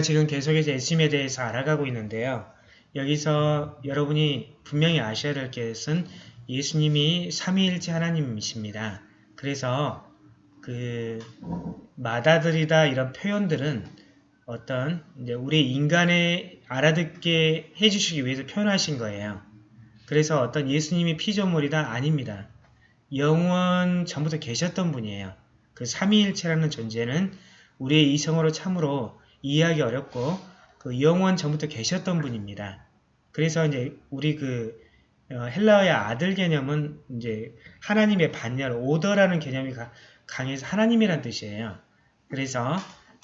지금 계속해서 예수님에 대해서 알아가고 있는데요. 여기서 여러분이 분명히 아셔야 될 것은 예수님이 삼위일체 하나님이십니다. 그래서 그 마다들이다 이런 표현들은 어떤 우리 인간의 알아듣게 해주시기 위해서 표현하신 거예요. 그래서 어떤 예수님이 피조물이다 아닙니다. 영원 전부터 계셨던 분이에요. 그 삼위일체라는 존재는 우리의 이성으로 참으로 이해하기 어렵고 그 영원 전부터 계셨던 분입니다. 그래서 이제 우리 그 어, 헬라어의 아들 개념은 이제 하나님의 반열, 오더라는 개념이 강해서 하나님이란 뜻이에요. 그래서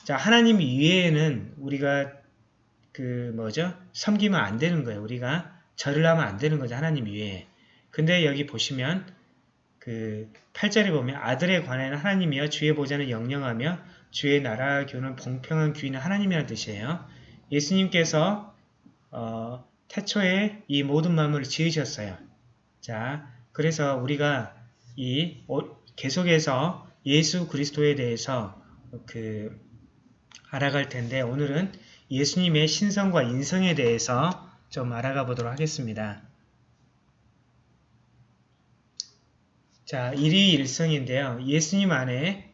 자 하나님 이외에는 우리가 그 뭐죠? 섬기면 안 되는 거예요. 우리가 절을 하면 안 되는 거죠. 하나님 이외에. 근데 여기 보시면 그 8절에 보면 아들에 관하여는 하나님이여 주의 보좌는 영영하며 주의 나라 교는 봉평한 귀인은 하나님이라는 뜻이에요. 예수님께서 어, 태초에 이 모든 만물을 지으셨어요. 자, 그래서 우리가 이 계속해서 예수 그리스도에 대해서 그 알아갈 텐데 오늘은 예수님의 신성과 인성에 대해서 좀 알아가 보도록 하겠습니다. 자, 일이 일성인데요. 예수님 안에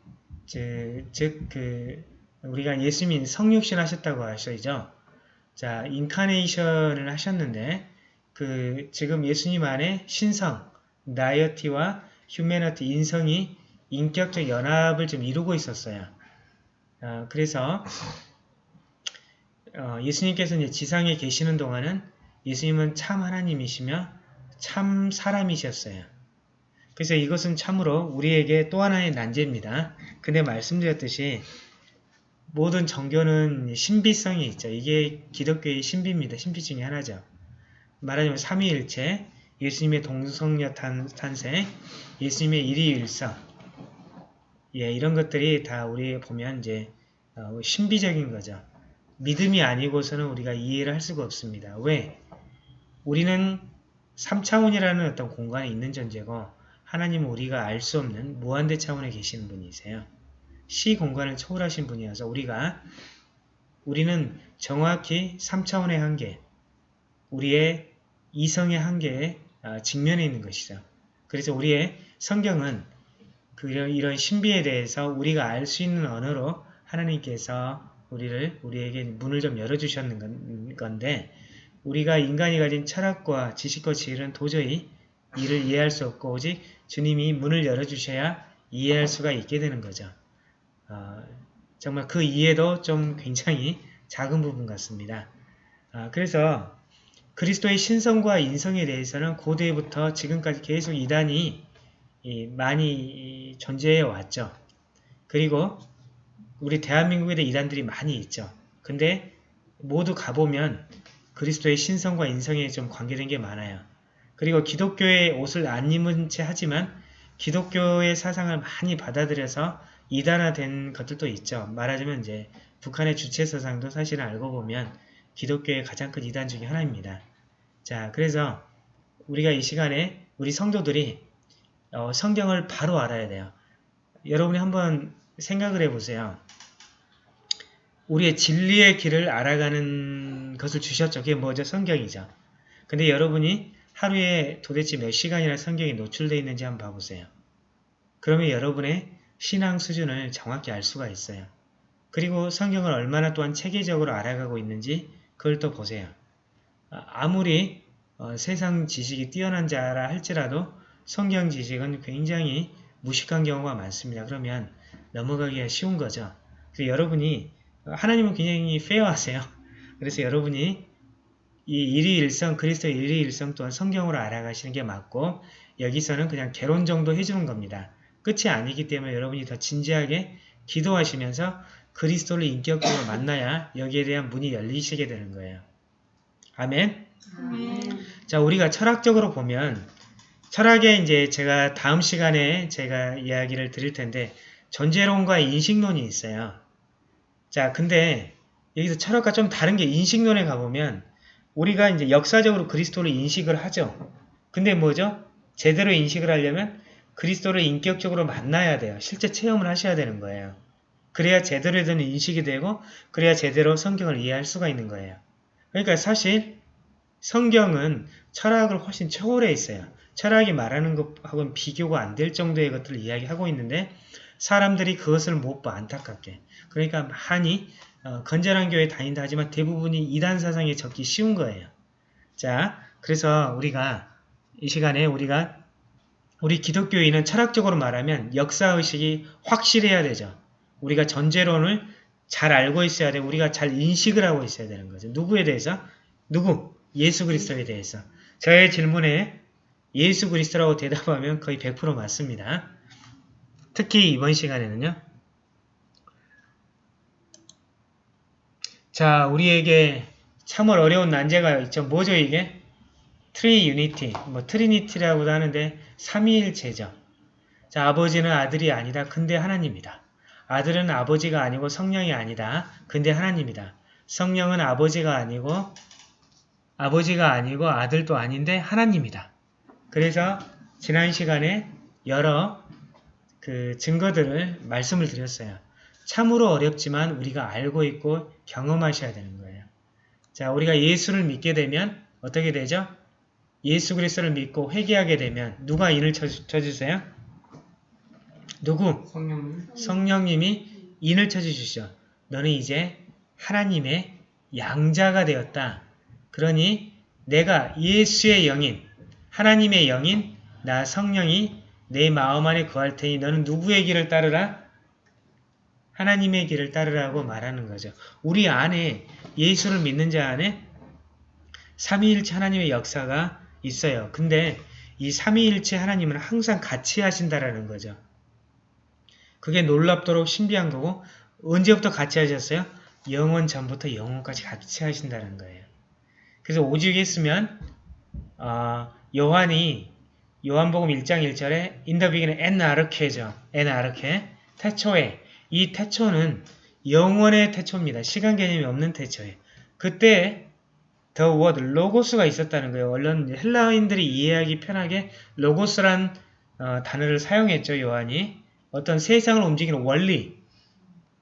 즉, 그 우리가 예수님이 성육신 하셨다고 하셔야죠. 자, 인카네이션을 하셨는데 그 지금 예수님 안에 신성, 나이어티와 휴메너티, 인성이 인격적 연합을 좀 이루고 있었어요. 어, 그래서 어, 예수님께서 이제 지상에 계시는 동안은 예수님은 참 하나님이시며 참 사람이셨어요. 그래서 이것은 참으로 우리에게 또 하나의 난제입니다. 근데 말씀드렸듯이 모든 종교는 신비성이 있죠. 이게 기독교의 신비입니다. 신비 중에 하나죠. 말하자면 삼위일체, 예수님의 동성녀 탄생, 예수님의 일위일성 예, 이런 것들이 다 우리 보면 이제 어, 신비적인 거죠. 믿음이 아니고서는 우리가 이해를 할 수가 없습니다. 왜? 우리는 3차원이라는 어떤 공간에 있는 존재고 하나님은 우리가 알 수 없는 무한대 차원에 계시는 분이세요. 시 공간을 초월하신 분이어서 우리가 우리는 정확히 3차원의 한계, 우리의 이성의 한계에 아, 직면해 있는 것이죠. 그래서 우리의 성경은 그 이런 신비에 대해서 우리가 알 수 있는 언어로 하나님께서 우리를 우리에게 문을 좀 열어주셨는 건데 우리가 인간이 가진 철학과 지식과 지혜는 도저히 이를 이해할 수 없고 오직 주님이 문을 열어주셔야 이해할 수가 있게 되는 거죠. 어, 정말 그 이해도 좀 굉장히 작은 부분 같습니다. 어, 그래서 그리스도의 신성과 인성에 대해서는 고대부터 지금까지 계속 이단이 많이 존재해 왔죠. 그리고 우리 대한민국에도 이단들이 많이 있죠. 근데 모두 가보면 그리스도의 신성과 인성에 좀 관계된 게 많아요. 그리고 기독교의 옷을 안 입은 채 하지만 기독교의 사상을 많이 받아들여서 이단화된 것들도 있죠. 말하자면 이제 북한의 주체 사상도 사실은 알고 보면 기독교의 가장 큰 이단 중의 하나입니다. 자, 그래서 우리가 이 시간에 우리 성도들이 어, 성경을 바로 알아야 돼요. 여러분이 한번 생각을 해보세요. 우리의 진리의 길을 알아가는 것을 주셨죠. 그게 뭐죠? 성경이죠. 근데 여러분이 하루에 도대체 몇 시간이나 성경에 노출되어 있는지 한번 봐보세요. 그러면 여러분의 신앙 수준을 정확히 알 수가 있어요. 그리고 성경을 얼마나 또한 체계적으로 알아가고 있는지 그걸 또 보세요. 아, 아무리 어, 세상 지식이 뛰어난 자라 할지라도 성경 지식은 굉장히 무식한 경우가 많습니다. 그러면 넘어가기가 쉬운 거죠. 여러분이 하나님은 굉장히 페어하세요. 그래서 여러분이 이 일위일성, 그리스도의 일위일성 또한 성경으로 알아가시는 게 맞고 여기서는 그냥 개론 정도 해주는 겁니다. 끝이 아니기 때문에 여러분이 더 진지하게 기도하시면서 그리스도를 인격적으로 만나야 여기에 대한 문이 열리시게 되는 거예요. 아멘? 아멘. 자, 우리가 철학적으로 보면 철학에 이제 제가 다음 시간에 제가 이야기를 드릴 텐데 존재론과 인식론이 있어요. 자, 근데 여기서 철학과 좀 다른 게 인식론에 가보면 우리가 이제 역사적으로 그리스도를 인식을 하죠. 근데 뭐죠? 제대로 인식을 하려면 그리스도를 인격적으로 만나야 돼요. 실제 체험을 하셔야 되는 거예요. 그래야 제대로 된 인식이 되고 그래야 제대로 성경을 이해할 수가 있는 거예요. 그러니까 사실 성경은 철학을 훨씬 초월해 있어요. 철학이 말하는 것하고는 비교가 안 될 정도의 것들을 이야기하고 있는데 사람들이 그것을 못 봐 안타깝게. 그러니까 많이 어, 건전한 교회 다닌다 하지만 대부분이 이단 사상에 적기 쉬운 거예요. 자, 그래서 우리가 이 시간에 우리가 우리 기독교인은 철학적으로 말하면 역사의식이 확실해야 되죠. 우리가 선재론을 잘 알고 있어야 되고 우리가 잘 인식을 하고 있어야 되는 거죠. 누구에 대해서? 누구? 예수 그리스도에 대해서. 저의 질문에 예수 그리스도라고 대답하면 거의 100% 맞습니다. 특히 이번 시간에는요. 자, 우리에게 참으로 어려운 난제가 있죠. 뭐죠 이게? Tri-unity, 뭐 Trinity라고도 하는데 삼위일체죠. 자, 아버지는 아들이 아니다. 근데 하나님이다. 아들은 아버지가 아니고 성령이 아니다. 근데 하나님이다. 성령은 아버지가 아니고 아버지가 아니고 아들도 아닌데 하나님이다. 그래서 지난 시간에 여러 그 증거들을 말씀을 드렸어요. 참으로 어렵지만 우리가 알고 있고 경험하셔야 되는 거예요. 자, 우리가 예수를 믿게 되면 어떻게 되죠? 예수 그리스도를 믿고 회개하게 되면 누가 인을 쳐주세요? 누구? 성령님. 성령님이 인을 쳐주시죠. 너는 이제 하나님의 양자가 되었다. 그러니 내가 예수의 영인, 하나님의 영인, 나 성령이 내 마음 안에 구할 테니 너는 누구의 길을 따르라? 하나님의 길을 따르라고 말하는 거죠. 우리 안에 예수를 믿는 자 안에 삼위일체 하나님의 역사가 있어요. 근데 이 삼위일체 하나님은 항상 같이 하신다라는 거죠. 그게 놀랍도록 신비한 거고 언제부터 같이 하셨어요? 영원 전부터 영원까지 같이 하신다는 거예요. 그래서 오직 했으면 어, 요한이 요한복음 1장 1절에 인더비기는 엔아르케죠. 엔아르케 태초에 이 태초는 영원의 태초입니다. 시간 개념이 없는 태초에 그때 더 워드 로고스가 있었다는 거예요. 원래는 헬라인들이 이해하기 편하게 로고스란 어, 단어를 사용했죠. 요한이 어떤 세상을 움직이는 원리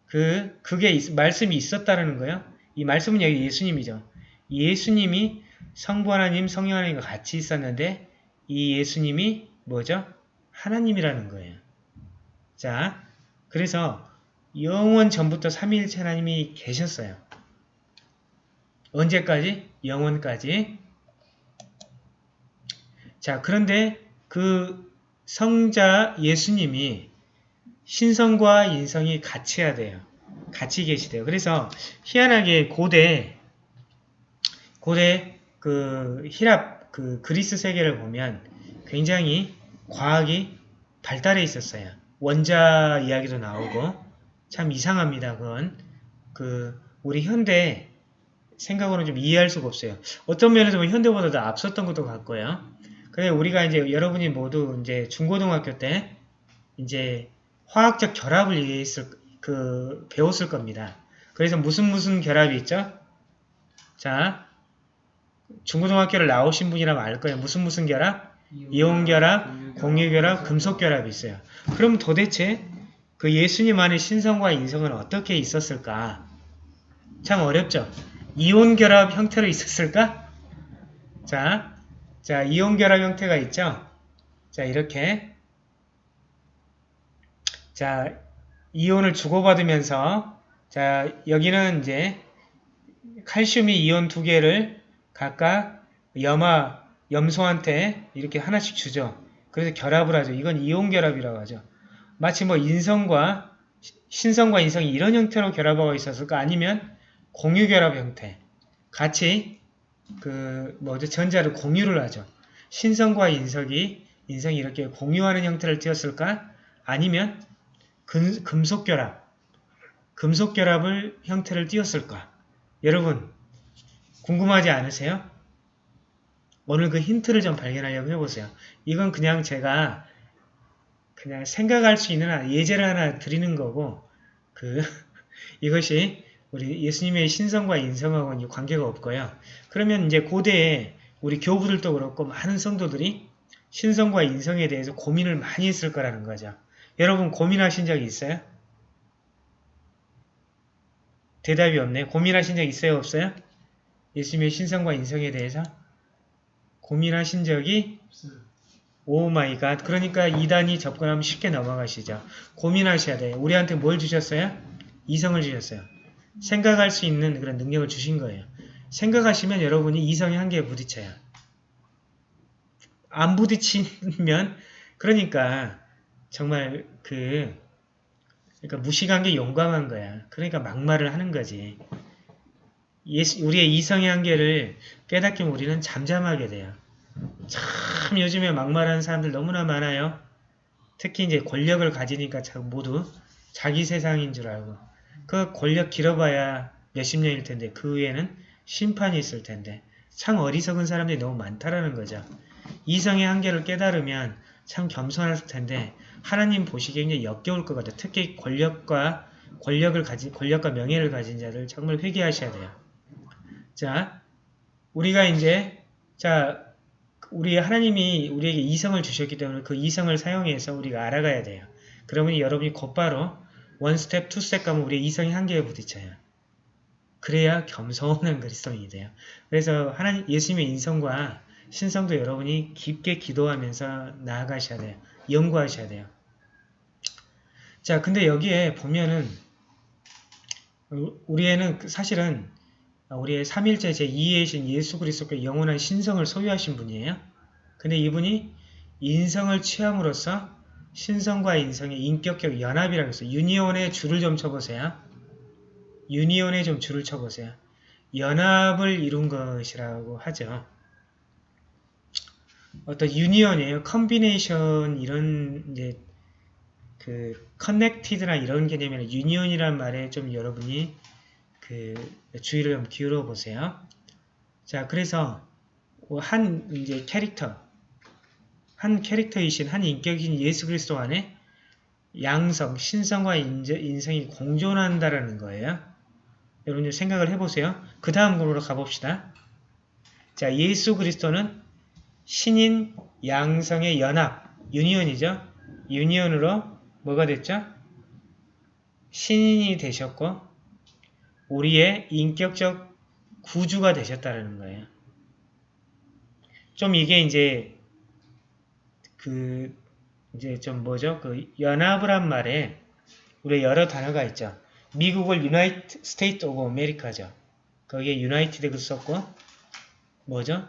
그 그게 있, 말씀이 있었다는 거예요. 이 말씀은 여기 예수님이죠. 예수님이 성부 하나님, 성령 하나님과 같이 있었는데 이 예수님이 뭐죠? 하나님이라는 거예요. 자, 그래서 영원 전부터 삼위일체 하나님이 계셨어요. 언제까지? 영원까지. 자, 그런데 그 성자 예수님이 신성과 인성이 같이 해야 돼요. 같이 계시대요. 그래서 희한하게 고대 고대 그 히랍 그 그리스 세계를 보면 굉장히 과학이 발달해 있었어요. 원자 이야기도 나오고 참 이상합니다. 그건 그 우리 현대 생각으로는 좀 이해할 수가 없어요. 어떤 면에서 보면 현대보다 더 앞섰던 것도 같고요. 근데 우리가 이제 여러분이 모두 이제 중고등학교 때 이제 화학적 결합을 이해했을 그 배웠을 겁니다. 그래서 무슨 무슨 결합이 있죠? 자, 중고등학교를 나오신 분이라면 알 거예요. 무슨 무슨 결합? 이온 결합, 공유 결합, 금속 결합이 있어요. 그럼 도대체 그 예수님 안의 신성과 인성은 어떻게 있었을까? 참 어렵죠? 이온 결합 형태로 있었을까? 자, 자, 이온 결합 형태가 있죠? 자, 이렇게. 자, 이온을 주고받으면서, 자, 여기는 이제 칼슘이 이온 두 개를 각각 염화, 염소한테 이렇게 하나씩 주죠. 그래서 결합을 하죠. 이건 이온 결합이라고 하죠. 마치 뭐 인성과 신성과 인성이 이런 형태로 결합하고 있었을까? 아니면 공유 결합 형태. 같이 그 뭐죠? 전자를 공유를 하죠. 신성과 인석이 인성이 이렇게 공유하는 형태를 띄었을까? 아니면 금, 금속 결합. 금속 결합을 형태를 띄었을까? 여러분 궁금하지 않으세요? 오늘 그 힌트를 좀 발견하려고 해보세요. 이건 그냥 제가 그냥 생각할 수 있는 예제를 하나 드리는 거고 그 이것이 우리 예수님의 신성과 인성하고는 관계가 없고요. 그러면 이제 고대에 우리 교부들도 그렇고 많은 성도들이 신성과 인성에 대해서 고민을 많이 했을 거라는 거죠. 여러분 고민하신 적이 있어요? 대답이 없네. 고민하신 적 있어요? 없어요? 예수님의 신성과 인성에 대해서? 고민하신 적이 oh my God. 그러니까 이단이 접근하면 쉽게 넘어가시죠. 고민하셔야 돼요. 우리한테 뭘 주셨어요? 이성을 주셨어요. 생각할 수 있는 그런 능력을 주신 거예요. 생각하시면 여러분이 이성의 한계에 부딪혀요. 안 부딪히면 그러니까 정말 그 그러니까 무식한 게 용감한 거야. 그러니까 막말을 하는 거지. 우리의 이성의 한계를 깨닫기면 우리는 잠잠하게 돼요. 참 요즘에 막말하는 사람들 너무나 많아요. 특히 이제 권력을 가지니까 모두 자기 세상인 줄 알고 그 권력 길어봐야 몇십 년일 텐데 그 후에는 심판이 있을 텐데 참 어리석은 사람들이 너무 많다라는 거죠. 이성의 한계를 깨달으면 참 겸손할 텐데 하나님 보시기에 굉장히 역겨울 것 같아요. 특히 권력과 권력을 가진 권력과 명예를 가진 자들 정말 회개하셔야 돼요. 자, 우리가 이제 자 우리 하나님이 우리에게 이성을 주셨기 때문에 그 이성을 사용해서 우리가 알아가야 돼요. 그러면 여러분이 곧바로 one step, two step 가면 우리의 이성의 한계에 부딪혀요. 그래야 겸손한 그리스도인이 돼요. 그래서 하나님 예수님의 인성과 신성도 여러분이 깊게 기도하면서 나아가셔야 돼요. 연구하셔야 돼요. 자, 근데 여기에 보면은 우리에는 사실은 우리의 3일째 제2의 신 예수 그리스도께 영원한 신성을 소유하신 분이에요. 근데 이분이 인성을 취함으로써 신성과 인성의 인격적 연합이라고 해서 union의 줄을 좀 쳐보세요. union에 좀 줄을 쳐보세요. 연합을 이룬 것이라고 하죠. 어떤 union이에요. combination 이런 이제 그 connected나 이런 개념이나 union이란 말에 좀 여러분이 그 주의를 좀 기울여 보세요. 자, 그래서 한 이제 캐릭터, 한 캐릭터이신 한 인격인 예수 그리스도 안에 양성, 신성과 인성이 공존한다라는 거예요. 여러분 생각을 해보세요. 그 다음 으로 가봅시다. 자, 예수 그리스도는 신인 양성의 연합, 유니온이죠. 유니온으로 뭐가 됐죠? 신인이 되셨고 우리의 인격적 구주가 되셨다는 거예요. 좀 이게 이제 그 이제 좀 뭐죠? 그 연합을 한 말에 우리 여러 단어가 있죠. 미국을 United States of America죠. 거기에 그 썼고 뭐죠?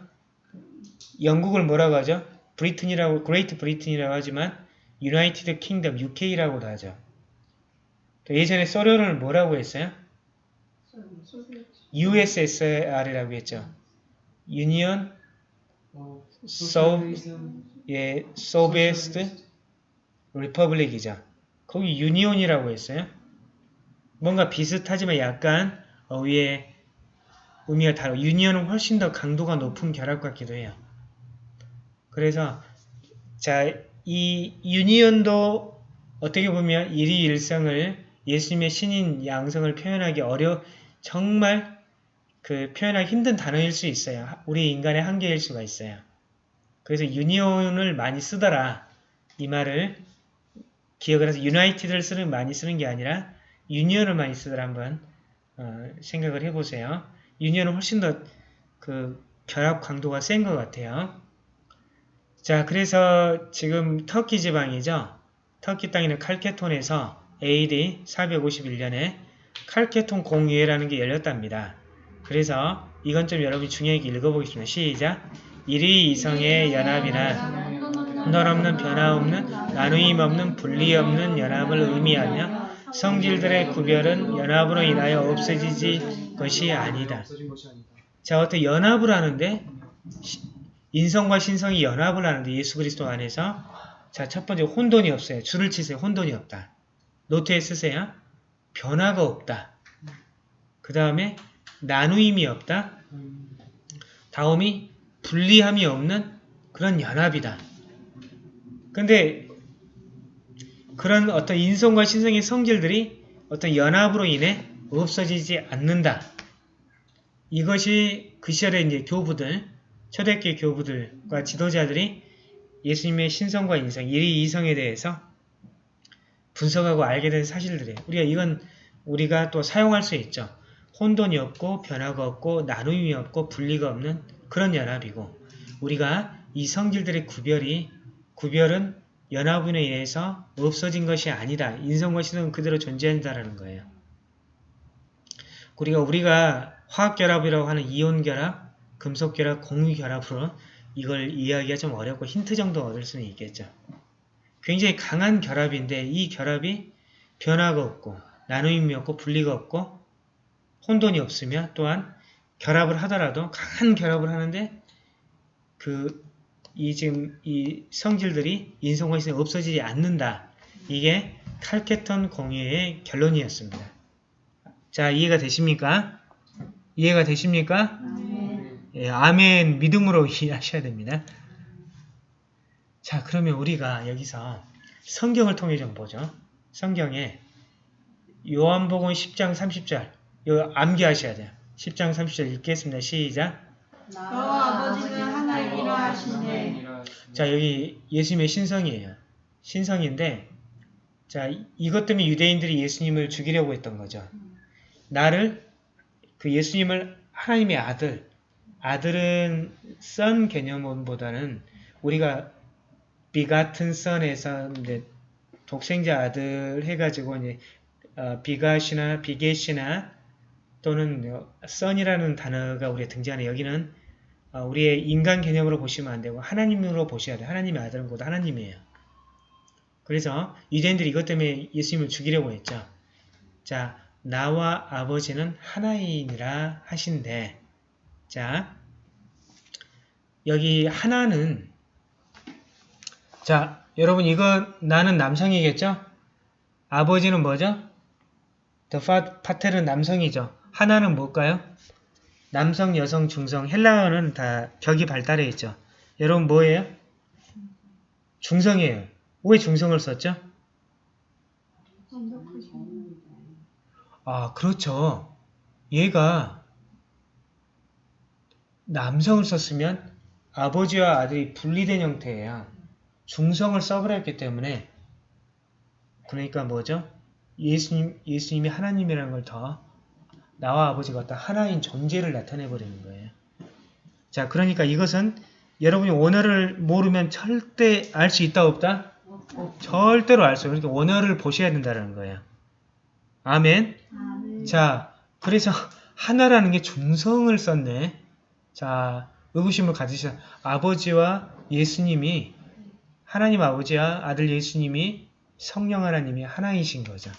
영국을 뭐라고 하죠? Britain이라고 Great Britain이라고 하지만 United Kingdom UK라고도 하죠. 예전에 소련을 뭐라고 했어요? USSR이라고 했죠. 예, Soviet Republic이죠. 거기 Union이라고 했어요. 뭔가 비슷하지만 약간 어휘의 의미가 다르고 union은 훨씬 더 강도가 높은 결합 같기도 해요. 그래서 자, 이 유니온도 어떻게 보면 일이일성을 예수님의 신인 양성을 표현하기 어려 정말 그 표현하기 힘든 단어일 수 있어요. 우리 인간의 한계일 수가 있어요. 그래서 유니온을 많이 쓰더라. 이 말을 기억을 해서 유나이티드를 쓰는 많이 쓰는 게 아니라 유니온을 많이 쓰더라 한번 어, 생각을 해보세요. 유니온은 훨씬 더 그 결합 강도가 센 것 같아요. 자, 그래서 지금 터키 지방이죠. 터키 땅에는 칼케톤에서 AD 451년에 칼케톤 공의회라는 게 열렸답니다. 그래서 이건 좀 여러분이 중요하게 읽어보겠습니다. 시작! 일위 이성의 연합이나 널 없는 변화 없는 나누임 없는 분리 없는 연합을 의미하며 성질들의 구별은 연합으로 인하여 없어지지 것이 아니다. 자, 어떻게 연합을 하는데 인성과 신성이 연합을 하는데 예수 그리스도 안에서 자, 첫 번째 혼돈이 없어요. 줄을 치세요. 혼돈이 없다. 노트에 쓰세요. 변화가 없다. 그 다음에 나누임이 없다. 다음이 분리함이 없는 그런 연합이다. 근데 그런 어떤 인성과 신성의 성질들이 어떤 연합으로 인해 없어지지 않는다. 이것이 그 시절의 이제 교부들, 초대교회 교부들과 지도자들이 예수님의 신성과 인성, 일이 이성에 대해서 분석하고 알게 된 사실들이에요. 우리가 이건 우리가 또 사용할 수 있죠. 혼돈이 없고 변화가 없고 나눔이 없고 분리가 없는 그런 연합이고 우리가 이 성질들의 구별이 구별은 연합으로 인해서 없어진 것이 아니다. 인성과 신성은 그대로 존재한다라는 거예요. 우리가 우리가 화학결합이라고 하는 이온결합, 금속결합, 공유결합으로 이걸 이해하기가 좀 어렵고 힌트 정도 얻을 수는 있겠죠. 굉장히 강한 결합인데 이 결합이 변화가 없고 나눔이 없고 분리가 없고 혼돈이 없으며 또한 결합을 하더라도 강한 결합을 하는데 그 이 지금 이 성질들이 인성과 신이 없어지지 않는다. 이게 칼케톤 공유의 결론이었습니다. 자 이해가 되십니까? 이해가 되십니까? 예, 아멘 믿음으로 이해하셔야 됩니다. 자 그러면 우리가 여기서 성경을 통해 좀 보죠. 성경에 요한복음 10장 30절 이거 암기하셔야 돼요. 10장 30절 읽겠습니다. 시작 너와 아버지는 하나이라 하시네. 자 여기 예수님의 신성이에요. 신성인데 자 이것 때문에 유대인들이 예수님을 죽이려고 했던 거죠. 나를 그 예수님을 하나님의 아들 아들은 선 개념보다는 우리가 비 같은 선에서 이제 독생자 아들 해가지고 이제 어, 비갓이나 비겟이나 또는 선이라는 단어가 우리에 등장하는 여기는 어, 우리의 인간 개념으로 보시면 안 되고 하나님으로 보셔야 돼요. 하나님의 아들은 곧 하나님이에요. 그래서 유대인들이 이것 때문에 예수님을 죽이려고 했죠. 자, 나와 아버지는 하나이니라 하신데 자, 여기 하나는 자, 여러분 이거 나는 남성이겠죠? 아버지는 뭐죠? The 파텔은 남성이죠. 하나는 뭘까요? 남성, 여성, 중성, 헬라어는 다 격이 발달해 있죠. 여러분 뭐예요? 중성이에요. 왜 중성을 썼죠? 아, 그렇죠. 얘가 남성을 썼으면 아버지와 아들이 분리된 형태예요. 중성을 써버렸기 때문에 그러니까 뭐죠? 예수님, 예수님이 하나님이라는 걸 더 나와 아버지가 어떤 하나인 존재를 나타내버리는 거예요. 자, 그러니까 이것은 여러분이 원어를 모르면 절대 알 수 있다 없다? 절대로 알 수 없어요. 그러니까 원어를 보셔야 된다는 거예요. 아멘. 자, 그래서 하나라는 게 중성을 썼네. 자, 의구심을 가지셔. 아버지와 예수님이 하나님 아버지와 아들 예수님이 성령 하나님이 하나이신 거죠.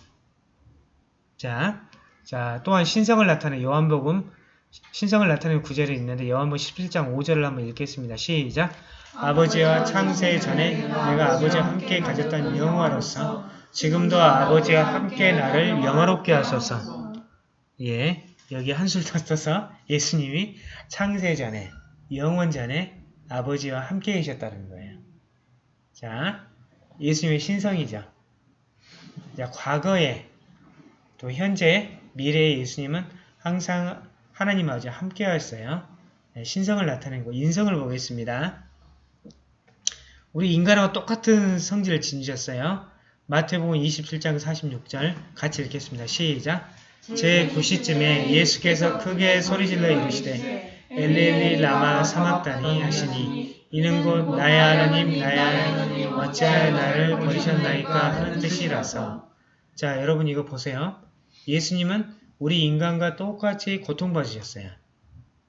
자, 자 또한 신성을 나타내는 요한복음 신성을 나타내는 구절이 있는데 요한복음 17장 5절을 한번 읽겠습니다. 시작! 아버지와 창세 전에 내가 아버지와 함께 가졌던 영화로서 지금도 아버지와 함께 나를 영화롭게 하소서. 예, 여기 한술 더 써서 예수님이 창세 전에 영원 전에 아버지와 함께 계셨다는 거예요. 자, 예수님의 신성이죠. 자, 과거에 또 현재 미래의 예수님은 항상 하나님 아버지와 함께 하였어요. 네, 신성을 나타내고 인성을 보겠습니다. 우리 인간하고 똑같은 성질을 지니셨어요. 마태복음 27장 46절 같이 읽겠습니다. 시작! 제9시쯤에 예수께서 크게 소리질러 이르시되 엘리엘리 라마 사막다니 하시니 이는 곧 나의 하나님 나의 하나님 어찌하여 나를 버리셨나이까 하는 뜻이라서 자 여러분 이거 보세요. 예수님은 우리 인간과 똑같이 고통받으셨어요.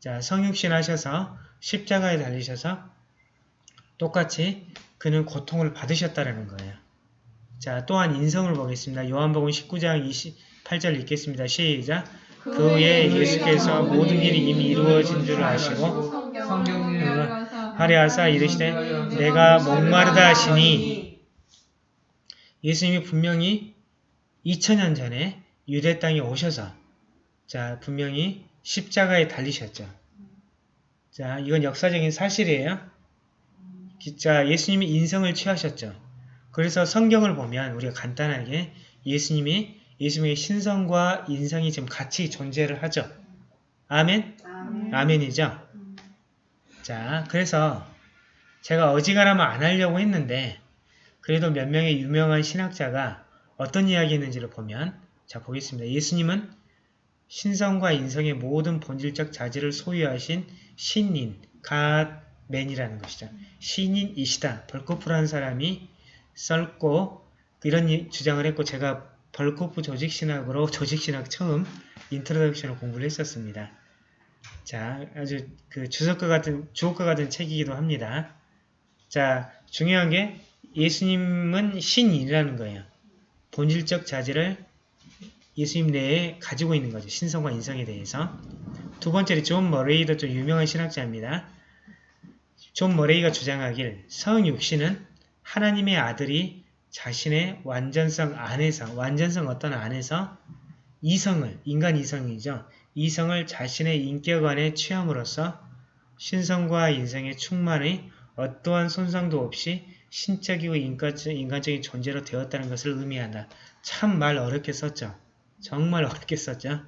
자 성육신 하셔서 십자가에 달리셔서 똑같이 그는 고통을 받으셨다는 거예요. 자 또한 인성을 보겠습니다. 요한복음 19장 28절 읽겠습니다. 시작 그 후에 예수께서 모든 일이 이미 이루어진 줄 아시고 하리하사 이르시되 내가 목마르다 하시니 예수님이 분명히 2000년 전에 유대 땅에 오셔서 자 분명히 십자가에 달리셨죠. 자 이건 역사적인 사실이에요. 자 예수님이 인성을 취하셨죠. 그래서 성경을 보면 우리가 간단하게 예수님이 예수님의 신성과 인성이 지금 같이 존재를 하죠. 아멘? 아멘. 아멘 이죠. 자, 그래서 제가 어지간하면 안 하려고 했는데 그래도 몇 명의 유명한 신학자가 어떤 이야기 했는지를 보면 자 보겠습니다. 예수님은 신성과 인성의 모든 본질적 자질을 소유하신 신인, God-man이라는 것이죠. 신인이시다. 벌코프라는 사람이 썼고 이런 이- 주장을 했고 제가 벌코프 조직신학으로 조직신학 처음 introduction을 공부를 했었습니다. 자, 아주 그 주석과 같은 주옥과 같은 책이기도 합니다. 자, 중요한 게 예수님은 신이라는 거예요. 본질적 자질을 예수님 내에 가지고 있는 거죠. 신성과 인성에 대해서. 두 번째로 존 머레이도 좀 유명한 신학자입니다. 존 머레이가 주장하길 성육신은 하나님의 아들이 자신의 완전성 안에서 완전성 어떤 안에서 인성을 인간 인성이죠. 인성을 자신의 인격 안에 취함으로써 신성과 인성의 충만의 어떠한 손상도 없이 신적이고 인간적, 인간적인 존재로 되었다는 것을 의미한다. 참 말 어렵게 썼죠. 정말 어렵게 썼죠.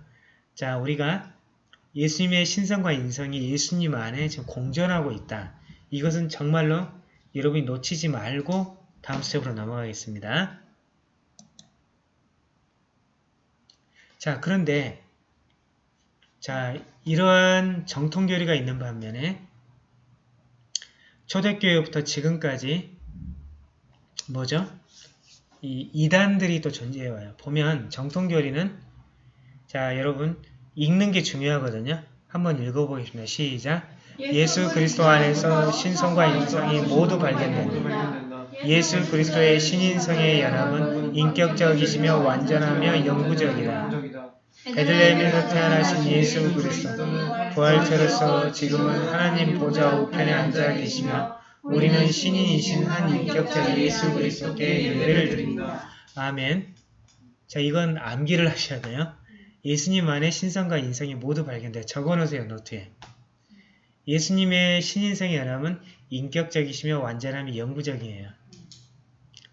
자, 우리가 예수님의 신성과 인성이 예수님 안에 지금 공존하고 있다. 이것은 정말로 여러분이 놓치지 말고 다음 스텝으로 넘어가겠습니다. 자, 그런데 자, 이러한 정통교리가 있는 반면에 초대교회부터 지금까지 뭐죠? 이 이단들이 또 존재해와요. 보면 정통교리는 자 여러분 읽는 게 중요하거든요. 한번 읽어보겠습니다. 시작. 예수 그리스도 안에서 신성과 인성이 모두 발견된다. 예수 그리스도의 신인성의 연합은 인격적이시며 완전하며 영구적이다. 베들레헴에서 태어나신 예수 그리스도 부활체로서 지금은 하나님 보좌 우편에 앉아 계시며 우리는 신인이신 한 인격적 예수 그리스도께 예배를 드립니다. 아멘. 자, 이건 암기를 하셔야 돼요. 예수님 안에 신성과 인성이 모두 발견돼. 적어놓으세요, 노트에. 예수님의 신인성의 연함은 인격적이시며 완전함이 영구적이에요.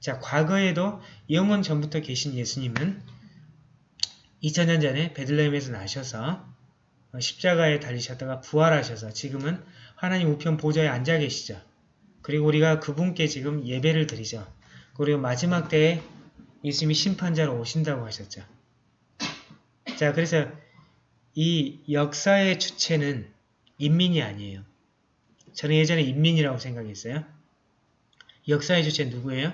자, 과거에도 영원 전부터 계신 예수님은 2000년 전에 베들레헴에서 나셔서 십자가에 달리셨다가 부활하셔서 지금은 하나님 우편 보좌에 앉아 계시죠. 그리고 우리가 그분께 지금 예배를 드리죠. 그리고 마지막 때에 예수님이 심판자로 오신다고 하셨죠. 자, 그래서 이 역사의 주체는 인민이 아니에요. 저는 예전에 인민이라고 생각했어요. 역사의 주체 누구예요?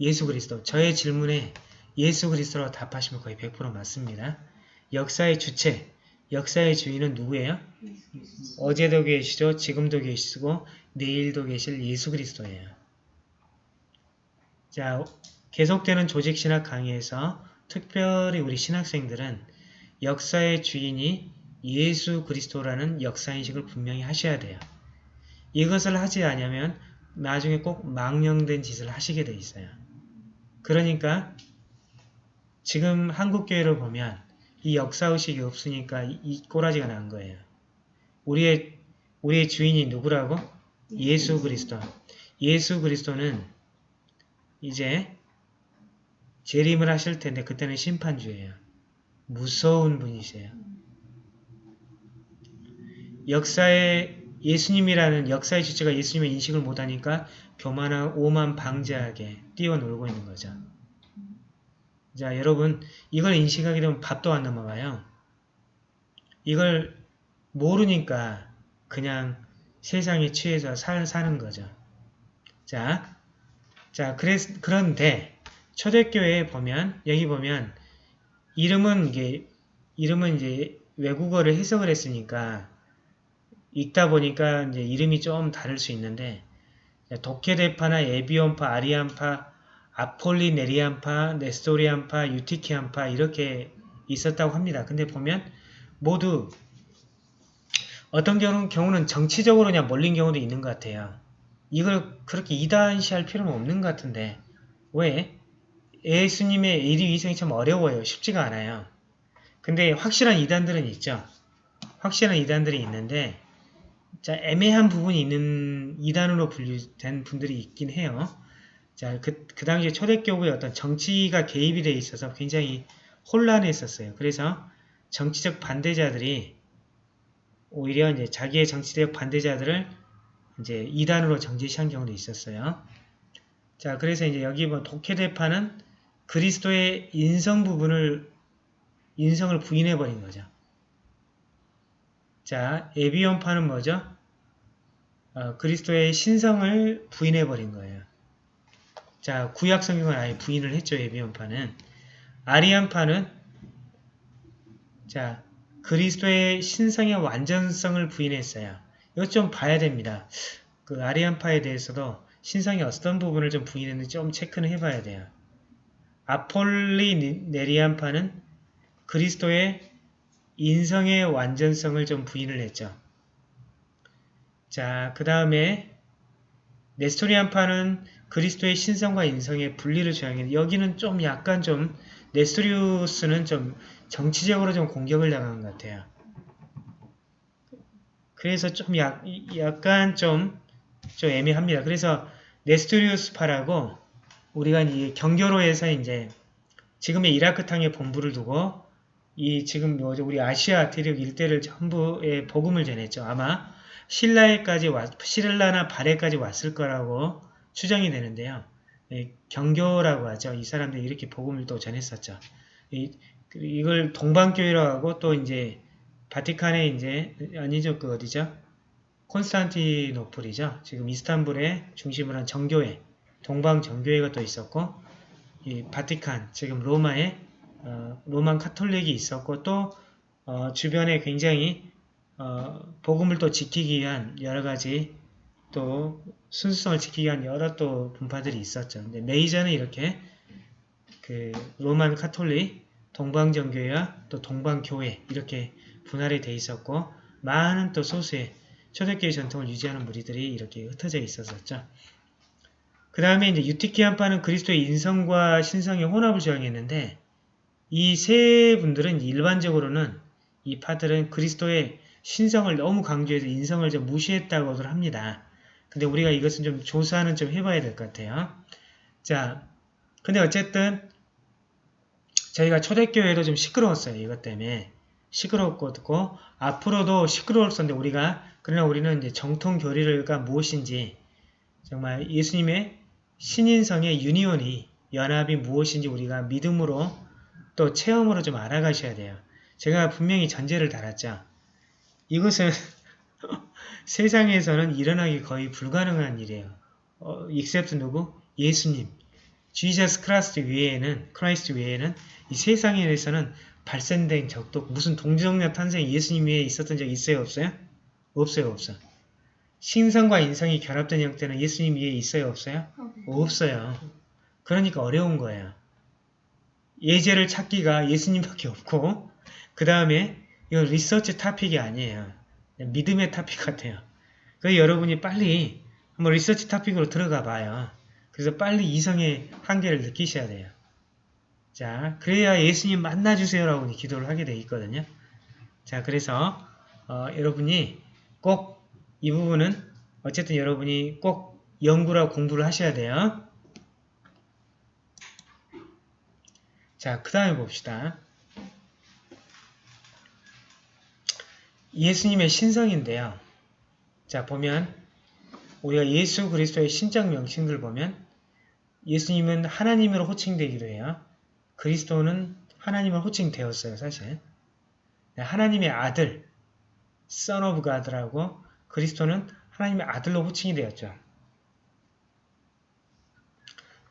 예수 그리스도. 저의 질문에 예수 그리스도라고 답하시면 거의 100% 맞습니다. 역사의 주체, 역사의 주인은 누구예요? 어제도 계시죠, 지금도 계시고 내일도 계실 예수 그리스도예요. 자, 계속되는 조직신학 강의에서 특별히 우리 신학생들은 역사의 주인이 예수 그리스도라는 역사인식을 분명히 하셔야 돼요. 이것을 하지 않으면 나중에 꼭 망령된 짓을 하시게 돼 있어요. 그러니까 지금 한국교회를 보면 이 역사의식이 없으니까 이 꼬라지가 난 거예요. 우리의, 우리의 주인이 누구라고? 예수 그리스도. 예수 그리스도는 이제 재림을 하실 텐데 그때는 심판주예요. 무서운 분이세요. 역사의 예수님이라는 역사의 주체가 예수님의 인식을 못하니까 교만한 오만 방자하게 뛰어놀고 있는 거죠. 자 여러분 이걸 인식하게 되면 밥도 안 넘어가요. 이걸 모르니까 그냥 세상에 취해서 살, 사는 거죠. 자, 자 그래서, 그런데 초대교회에 보면 여기 보면 이름은 이게 이름은 이제 외국어를 해석을 했으니까 읽다 보니까 이제 이름이 좀 다를 수 있는데 도케데파나 에비온파, 아리안파, 아폴리네리안파, 네스토리안파, 유티키안파 이렇게 있었다고 합니다. 근데 보면 모두 어떤 경우는, 정치적으로 그냥 몰린 경우도 있는 것 같아요. 이걸 그렇게 이단시할 필요는 없는 것 같은데 왜? 예수님의 위생이 참 어려워요. 쉽지가 않아요. 근데 확실한 이단들은 있죠. 확실한 이단들이 있는데 자 애매한 부분이 있는 이단으로 분류된 분들이 있긴 해요. 자, 그, 그 당시에 초대교구의 어떤 정치가 개입이 돼 있어서 굉장히 혼란했었어요. 그래서 정치적 반대자들이 오히려 이제 자기의 정치적 반대자들을 이제 이단으로 정제시한 경우도 있었어요. 자, 그래서 이제 여기 뭐 독해대파는 그리스도의 인성 부분을 인성을 부인해버린 거죠. 자, 에비온파는 뭐죠? 어, 그리스도의 신성을 부인해버린 거예요. 자, 구약 성경은 아예 부인을 했죠, 에비온파는. 아리안파는 자, 그리스도의 신성의 완전성을 부인했어요. 이것 좀 봐야 됩니다. 그 아리안파에 대해서도 신성의 어떤 부분을 좀 부인했는지 좀 체크는 해봐야 돼요. 아폴리네리안파는 그리스도의 인성의 완전성을 좀 부인을 했죠. 자, 그 다음에 네스토리안파는 그리스도의 신성과 인성의 분리를 주장했는데 여기는 좀 약간 좀 네스토리우스는 좀 정치적으로 좀 공격을 당한 것 같아요. 그래서 좀 약, 약간 좀, 좀 애매합니다. 그래서 네스토리우스파라고 우리가 이 경교로에서 이제 지금의 이라크 땅에 본부를 두고 이 지금 뭐죠 우리 아시아 대륙 일대를 전부에 복음을 전했죠. 아마 신라에까지 왔, 신라나 발해까지 왔을 거라고 추정이 되는데요. 예, 경교라고 하죠. 이 사람들이 이렇게 복음을 또 전했었죠. 이, 이걸 동방교회라고 하고 또 이제 바티칸에 이제 아니죠 그 어디죠? 콘스탄티노플이죠. 지금 이스탄불에 중심을 한 정교회, 동방 정교회가 또 있었고 이 바티칸 지금 로마에 어, 로만 카톨릭이 있었고 또 어, 주변에 굉장히 어, 복음을 또 지키기 위한 여러 가지 또 순수성을 지키기 위한 여러 또 분파들이 있었죠. 근데 메이저는 이렇게 그 로만 카톨릭, 동방정교회와 또 동방교회 이렇게 분할이 돼 있었고 많은 또 소수의 초대교회 전통을 유지하는 무리들이 이렇게 흩어져 있었었죠. 그 다음에 이제 유티키안파는 그리스도의 인성과 신성의 혼합을 주장했는데 이 세 분들은 일반적으로는 이 파들은 그리스도의 신성을 너무 강조해서 인성을 좀 무시했다고들 합니다. 근데 우리가 이것은 좀 조사는 좀 해봐야 될 것 같아요. 자, 근데 어쨌든 저희가 초대교회도 좀 시끄러웠어요. 이것 때문에. 시끄럽고 듣고 앞으로도 시끄러웠었는데 우리가 그러나 우리는 이제 정통 교리가 무엇인지 정말 예수님의 신인성의 유니온이 연합이 무엇인지 우리가 믿음으로 또 체험으로 좀 알아가셔야 돼요. 제가 분명히 전제를 달았죠. 이것은 세상에서는 일어나기 거의 불가능한 일이에요. 어, except 누구? 예수님. Jesus Christ 외에는, Christ 외에는 이 세상에서는 발생된 적도 무슨 동정녀 탄생 예수님 외에 있었던 적 있어요? 없어요? 없어요. 없어. 신성과 인성이 결합된 형태는 예수님 외에 있어요? 없어요? 없어요. 그러니까 어려운 거예요. 예제를 찾기가 예수님밖에 없고 그 다음에 이건 리서치 타픽이 아니에요. 믿음의 타픽 같아요. 그래서 여러분이 빨리 한번 research topic으로 들어가 봐요. 그래서 빨리 이성의 한계를 느끼셔야 돼요. 자, 그래야 예수님 만나주세요라고 기도를 하게 돼 있거든요. 자, 그래서 어, 여러분이 꼭 이 부분은 어쨌든 여러분이 꼭 연구라 공부를 하셔야 돼요. 자, 그 다음에 봅시다. 예수님의 신성인데요. 자, 보면 우리가 예수 그리스도의 신적 명칭들 보면 예수님은 하나님으로 호칭되기도 해요. 그리스도는 하나님을 호칭되었어요, 사실. 하나님의 아들, Son of God라고 그리스도는 하나님의 아들로 호칭이 되었죠.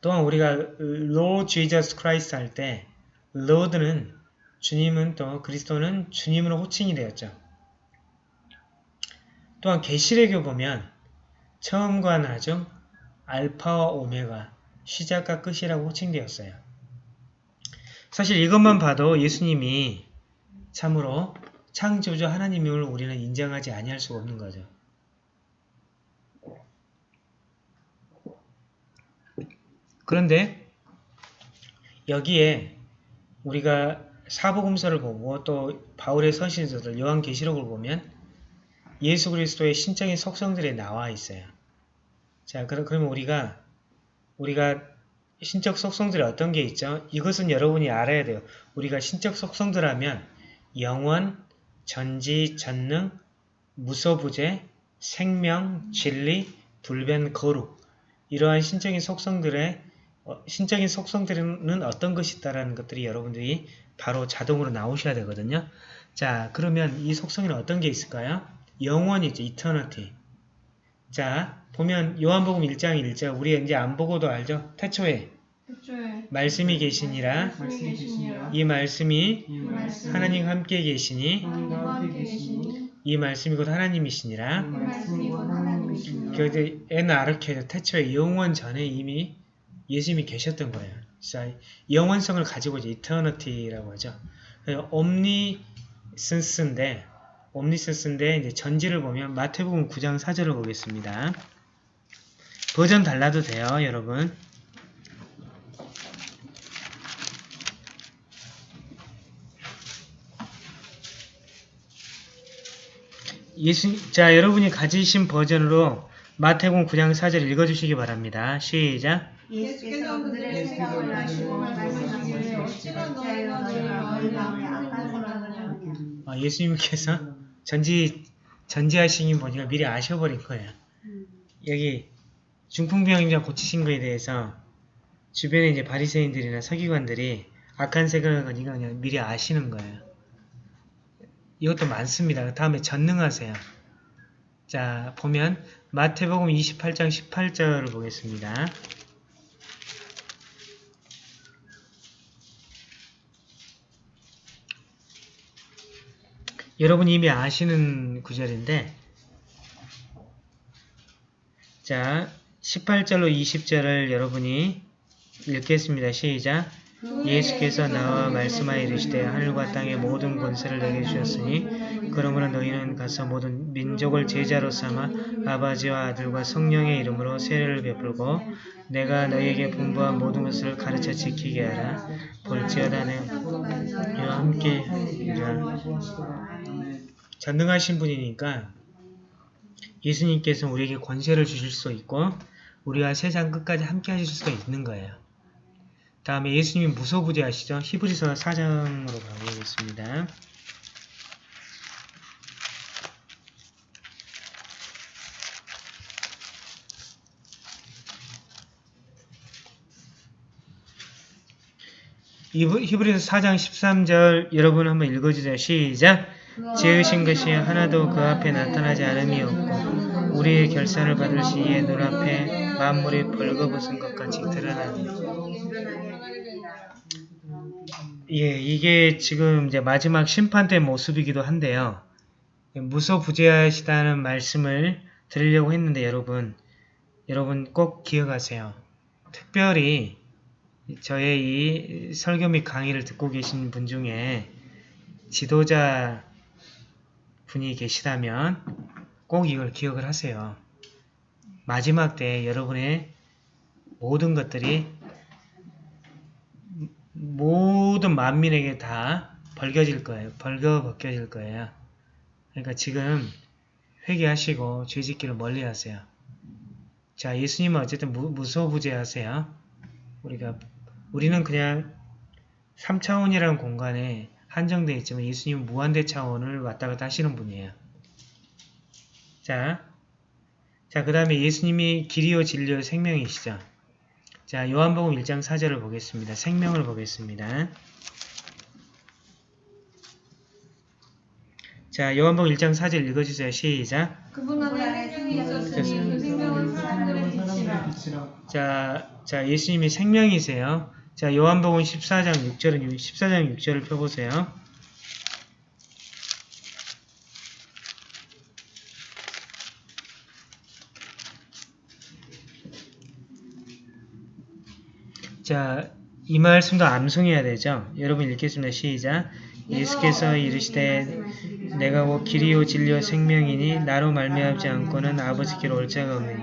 또한 우리가 Lord Jesus Christ 할 때 Lord는 주님은 또 그리스도는 주님으로 호칭이 되었죠. 또한 계시래교 보면 처음과 나중 알파와 오메가 시작과 끝이라고 호칭되었어요. 사실 이것만 봐도 예수님이 참으로 창조주 하나님임을 우리는 인정하지 아니할 수가 없는 거죠. 그런데 여기에 우리가 사복음서를 보고 또 바울의 서신서들 요한계시록을 보면 예수 그리스도의 신적인 속성들이 나와 있어요. 자, 그러면 우리가 우리가 신적 속성들이 어떤 게 있죠? 이것은 여러분이 알아야 돼요. 우리가 신적 속성들 하면 영원, 전지, 전능, 무소부재, 생명, 진리, 불변, 거룩 이러한 신적인 속성들의 어, 신적인 속성들은 어떤 것이 있다라는 것들이 여러분들이 바로 자동으로 나오셔야 되거든요. 자, 그러면 이 속성에는 어떤 게 있을까요? 영원이죠. eternity. 자, 보면 요한복음 1장 1절 우리 이제 안 보고도 알죠? 태초에 말씀이 계시니라 말씀이 계시니라 이 말씀이 하나님 함께 계시니 하나님과 함께 계시니 이 말씀이 곧 하나님이시니라 이 말씀이 곧 하나님이시니라 그 N 아르케죠. 태초에 영원 전에 이미 예수님이 계셨던 거예요. 자, 영원성을 가지고 이제 eternity라고 하죠. 옴니센스인데 옴니센스인데 이제 전지를 보면 마태복음 9장 4절을 보겠습니다. 버전 달라도 돼요, 여러분. 예수, 자, 여러분이 가지신 버전으로 마태복음 9장 4절 읽어주시기 바랍니다. 시작. 예수께서 그들의 생각을 아시고 말씀하시기를 어찌나 너희가 너희 마음에 악한 생각을 하느냐 아, 예수님께서 전지, 전지하시긴 보니까 미리 아셔버린 거예요. 여기 중풍병자 고치신 거에 대해서 주변에 이제 바리새인들이나 서기관들이 악한 생각을 가니까 그냥 미리 아시는 거예요. 이것도 많습니다. 그 다음에 전능하세요. 자, 보면 마태복음 28장 18절을 보겠습니다. 여러분이 이미 아시는 구절인데 자 18절로 20절을 여러분이 읽겠습니다. 시작 예수께서 나와 말씀하여 이르시되 하늘과 땅의 모든 권세를 내게 주셨으니 그러므로 너희는 가서 모든 민족을 제자로 삼아 아버지와 아들과 성령의 이름으로 세례를 베풀고 내가 너희에게 분부한 모든 것을 가르쳐 지키게 하라 볼지어다 내가 함께 하리라 전능하신 분이니까 예수님께서 우리에게 권세를 주실 수 있고 우리와 세상 끝까지 함께 하실 수가 있는 거예요. 다음에 예수님이 무소부재하시죠. 히브리서 4장으로 가보겠습니다. 히브- 히브리서 4장 13절 여러분 한번 읽어주세요. 시작! 지으신 것이 하나도 그 앞에 나타나지 않음이 없고 우리의 결산을 받을 시에 눈앞에 만물이 벌거벗은 것 같이 드러나니 예, 이게 지금 이제 마지막 심판 때 모습이기도 한데요. 무소부재하시다는 말씀을 드리려고 했는데 여러분, 여러분 꼭 기억하세요. 특별히 저의 이 설교 및 강의를 듣고 계신 분 중에 지도자 분이 계시다면 꼭 이걸 기억을 하세요. 마지막 때 여러분의 모든 것들이 모든 만민에게 다 벌겨질 거예요. 벌거벗겨질 거예요. 그러니까 지금 회개하시고 죄짓기를 멀리 하세요. 자, 예수님은 어쨌든 무, 무소부재하세요. 우리가 우리는 그냥 3차원이라는 공간에 한정되어 있지만 예수님은 무한대 차원을 왔다 갔다 하시는 분이에요. 자, 자, 그 다음에 예수님이 길이요 진리요 생명이시죠. 자, 요한복음 1장 4절을 보겠습니다. 생명을 보겠습니다. 자, 요한복음 1장 4절 읽어주세요. 시작. 그분 안에 생명이 있었으니 그 생명은 사람들의 빛이라 자, 자, 예수님이 생명이세요. 자, 요한복음 14장 6절은 14장 6절을 펴보세요. 자, 이 말씀도 암송해야 되죠. 여러분 읽겠습니다. 시작. 예수께서 이르시되 내가 곧 길이요 진리요 생명이니 나로 말미암지 않고는 아버지께로 올 자가 없느니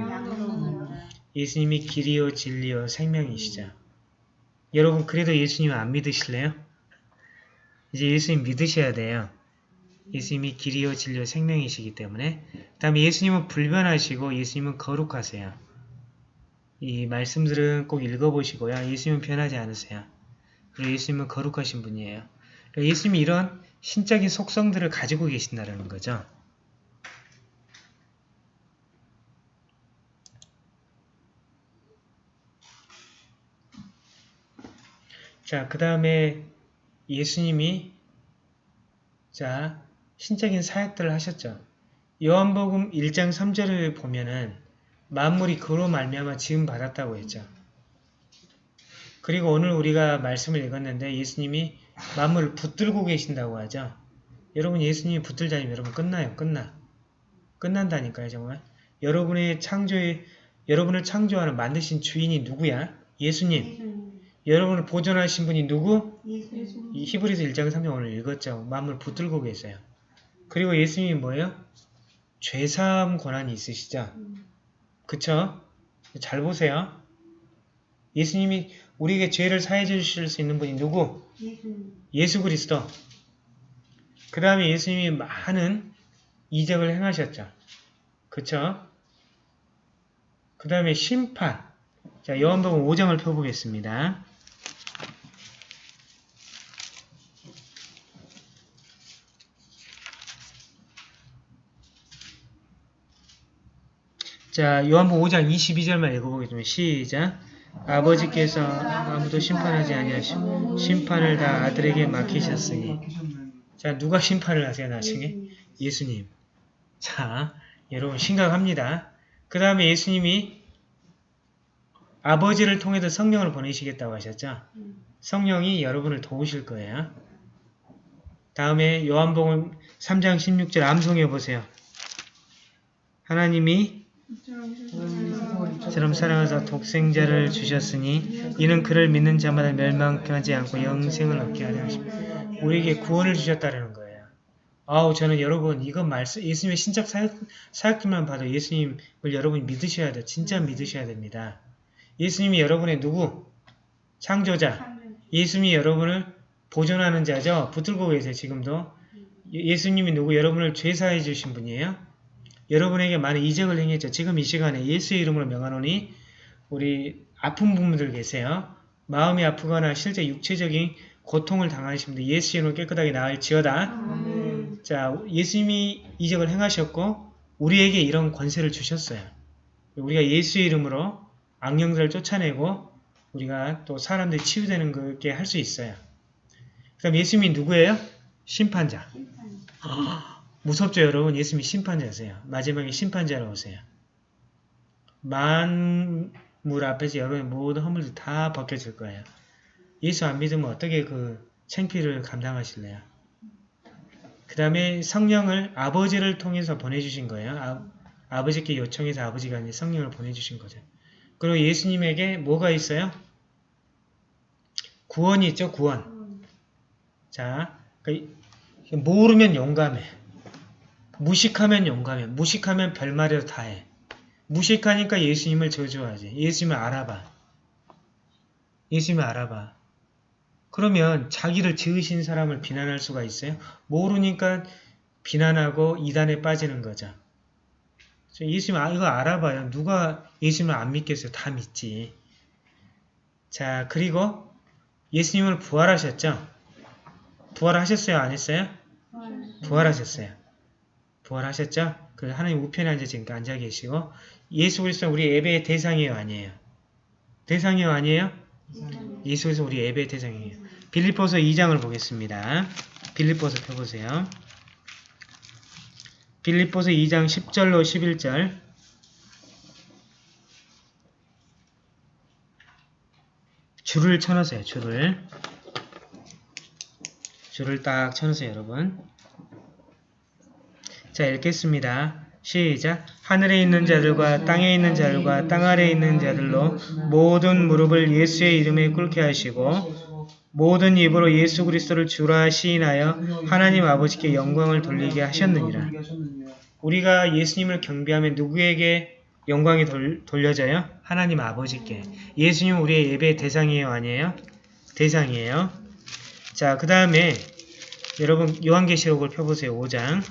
예수님이 길이요 진리요 생명이시죠. 여러분 그래도 예수님 안 믿으실래요? 이제 예수님 믿으셔야 돼요. 예수님이 길이요 진리요 생명이시기 때문에 그 다음에 예수님은 불변하시고 예수님은 거룩하세요. 이 말씀들은 꼭 읽어보시고요. 예수님은 변하지 않으세요. 그리고 예수님은 거룩하신 분이에요. 그러니까 예수님이 이런 신적인 속성들을 가지고 계신다는 거죠. 자, 그 다음에 예수님이 자 신적인 사역들을 하셨죠. 요한복음 1장 3절을 보면은 만물이 그로 말미암아 지음 받았다고 했죠. 그리고 오늘 우리가 말씀을 읽었는데 예수님이 만물을 붙들고 계신다고 하죠. 여러분 예수님이 붙들자니 여러분 끝나요. 끝나. 끝난다니까요. 정말. 여러분의 창조의 여러분을 창조하는 만드신 주인이 누구야? 예수님. 여러분을 보존하신 분이 누구? 예수님. 이 히브리서 1장 3장 오늘 읽었죠. 만물 붙들고 계세요. 그리고 예수님이 뭐예요? 죄사함 권한이 있으시죠? 그쵸? 잘 보세요. 예수님이 우리에게 죄를 사해 주실 수 있는 분이 누구? 예수 그리스도. 그 다음에 예수님이 많은 이적을 행하셨죠. 그쵸? 그 다음에 심판. 자, 요한복음 5장을 펴보겠습니다. 자, 요한복음 5장 22절만 읽어보겠습니다. 시작. 아버지께서 아무도 심판하지 아니하시고 심판을 다 아들에게 맡기셨으니 자 누가 심판을 하세요 나중에? 예수님. 자 여러분 심각합니다 그 다음에 예수님이 아버지를 통해서 성령을 보내시겠다고 하셨죠 성령이 여러분을 도우실 거예요 다음에 요한복음 3장 16절 암송해 보세요 하나님이 처럼 사랑하사 독생자를 주셨으니 이는 그를 믿는 자마다 멸망하지 않고 영생을 얻게 하려 하십니다. 우리에게 구원을 주셨다는 거예요. 아우 저는 여러분 이건 말씀 예수님의 신적 사역, 사역들만 봐도 예수님을 여러분이 믿으셔야 돼. 진짜 믿으셔야 됩니다. 예수님이 여러분의 누구? 창조자. 예수님이 여러분을 보존하는 자죠. 붙들고 계세요. 지금도. 예- 예수님이 누구? 여러분을 죄사해 주신 분이에요. 여러분에게 많은 이적을 행했죠. 지금 이 시간에 예수의 이름으로 명하노니 우리 아픈 분들 계세요. 마음이 아프거나 실제 육체적인 고통을 당하신 분들 예수의 이름으로 깨끗하게 나을 지어다. 아멘. 자, 예수님이 이적을 행하셨고 우리에게 이런 권세를 주셨어요. 우리가 예수의 이름으로 악령들을 쫓아내고 우리가 또 사람들이 치유되는 그게 할 수 있어요. 그럼 예수님이 누구예요? 심판자. 무섭죠 여러분? 예수님이 심판자세요. 마지막에 심판자로 오세요. 만물 앞에서 여러분의 모든 허물들 다 벗겨질 거예요. 예수 안 믿으면 어떻게 그 창피를 감당하실래요? 그 다음에 성령을 아버지를 통해서 보내주신 거예요. 아, 버지께 요청해서 아버지가 성령을 보내주신 거죠. 그리고 예수님에게 뭐가 있어요? 구원이 있죠 구원. 자그 모르면 용감해 무식하면 용감해. 무식하면 별말이라도 다 해. 무식하니까 예수님을 저주하지. 예수님을 알아봐. 예수님을 알아봐. 그러면 자기를 지으신 사람을 비난할 수가 있어요? 모르니까 비난하고 이단에 빠지는 거죠. 예수님 아, 이거 알아봐요. 누가 예수님을 안 믿겠어요? 다 믿지. 자 그리고 예수님을 부활하셨죠? 부활하셨어요? 안 했어요? 부활하셨어요. 부활하셨죠? 그 하나님 우편에 앉아 지금 앉아 계시고 예수 그리스도는 우리 예배의 대상이에요, 아니에요? 대상이에요, 아니에요? 예수 그리스도 우리 예배의 대상이에요. 빌립보서 2장을 보겠습니다. 빌립보서 펴보세요. 빌립보서 2장 10절로 11절 줄을 쳐놓으세요. 줄을 줄을 딱 쳐놓으세요, 여러분. 자, 읽겠습니다. 시작. 하늘에 있는 자들과 땅에 있는 자들과 땅 아래에 있는 자들로 모든 무릎을 예수의 이름에 꿇게 하시고 모든 입으로 예수 그리스도를 주라 시인하여 하나님 아버지께 영광을 돌리게 하셨느니라. 우리가 예수님을 경배하면 누구에게 영광이 돌, 돌려져요? 하나님 아버지께. 예수님 우리의 예배의 대상이에요? 아니에요? 대상이에요. 자, 그 다음에 여러분 요한계시록을 펴보세요. 5장.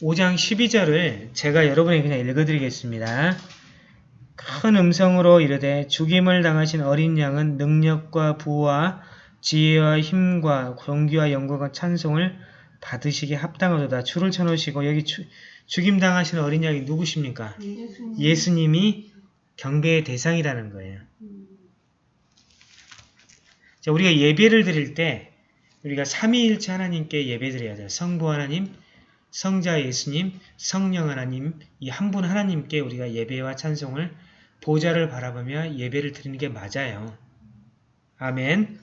오장 12절을 제가 여러분에게 그냥 읽어드리겠습니다. 큰 음성으로 이르되 죽임을 당하신 어린 양은 능력과 부와 지혜와 힘과 경기와 영광과 찬송을 받으시기에 합당하도다. 줄을 쳐놓으시고 여기 추- 죽임당하시는 어린 양이 누구십니까? 예수님이 경배의 대상이라는 거예요. 자, 우리가 예배를 드릴 때 우리가 삼위일체 하나님께 예배 드려야 돼요. 성부 하나님, 성자 예수님, 성령 하나님 이 한 분 하나님께 우리가 예배와 찬송을 보좌를 바라보며 예배를 드리는 게 맞아요. 아멘.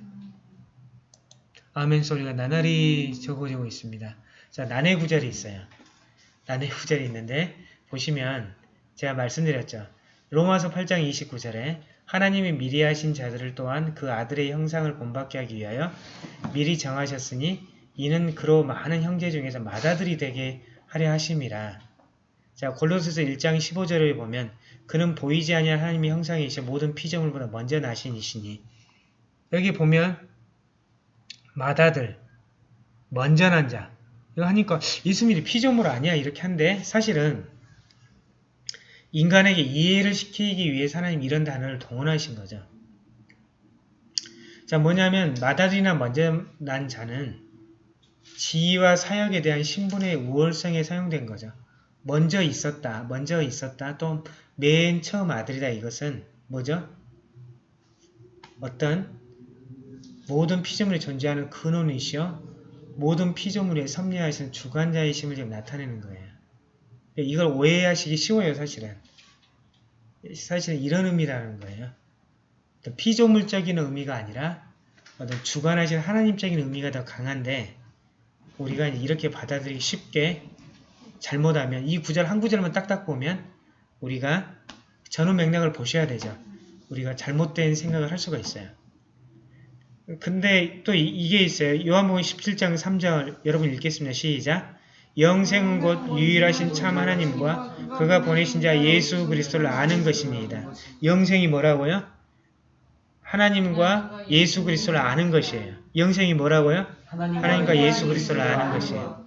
아멘 소리가 나날이 적어지고 있습니다. 자, 난해 구절이 있어요. 난해 구절이 있는데 보시면 제가 말씀드렸죠. 로마서 8장 29절에 하나님이 미리 하신 자들을 또한 그 아들의 형상을 본받게 하기 위하여 미리 정하셨으니 이는 그로 많은 형제 중에서 맏아들이 되게 하려 하심이라. 자 골로새서 1장 15절을 보면 그는 보이지 아니한 하나님의 형상이시여 모든 피조물보다 먼저 나신 이시니 여기 보면 맏아들 먼저 난 자. 이거 하니까 예수님이 피조물 아니야 이렇게 한데 사실은 인간에게 이해를 시키기 위해서 하나님 이런 단어를 동원하신 거죠. 자 뭐냐면 맏아들이나 먼저 난 자는 지위와 사역에 대한 신분의 우월성에 사용된 거죠. 먼저 있었다, 먼저 있었다, 또 맨 처음 아들이다 이것은 뭐죠? 어떤 모든 피조물이 존재하는 근원이시여 모든 피조물에 섭리하시는 주관자이심을 지금 나타내는 거예요. 이걸 오해하시기 쉬워요, 사실은. 사실은 이런 의미라는 거예요. 피조물적인 의미가 아니라 어떤 주관하신 하나님적인 의미가 더 강한데 우리가 이렇게 받아들이기 쉽게 잘못하면 이 구절 한 구절만 딱딱 보면 우리가 전후 맥락을 보셔야 되죠. 우리가 잘못된 생각을 할 수가 있어요. 근데 또 이, 게 있어요. 요한복음 17장 3절 여러분 읽겠습니다. 시작. 영생은 곧 유일하신 참 하나님과 그가 보내신 자 예수 그리스도를 아는 것입니다. 영생이 뭐라고요? 하나님과 예수 그리스도를 아는 것이에요. 영생이 뭐라고요? 하나님과 예수 그리스도를 아는 것이에요.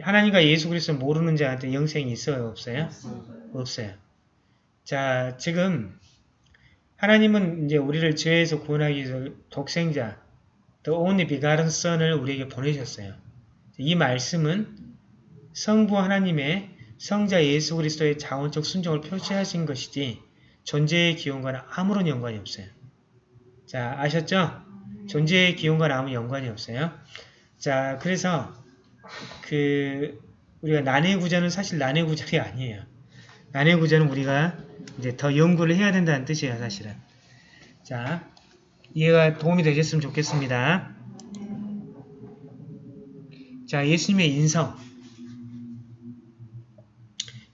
하나님과 예수 그리스도 모르는 자한테 영생이 있어요? 없어요? 없어요. 자, 지금 하나님은 이제 우리를 죄에서 구원하기 위해서 독생자, the only begotten son을 우리에게 보내셨어요. 이 말씀은 성부 하나님의 성자 예수 그리스도의 자원적 순종을 표시하신 것이지 존재의 기원과는 아무런 연관이 없어요. 자, 아셨죠? 존재의 기원과는 아무 연관이 없어요. 자, 그래서 그 우리가 난해 구절은 사실 난해 구절이 아니에요. 난해 구절은 우리가 이제 더 연구를 해야 된다는 뜻이에요, 사실은. 자, 이해가 도움이 되셨으면 좋겠습니다. 자, 예수님의 인성.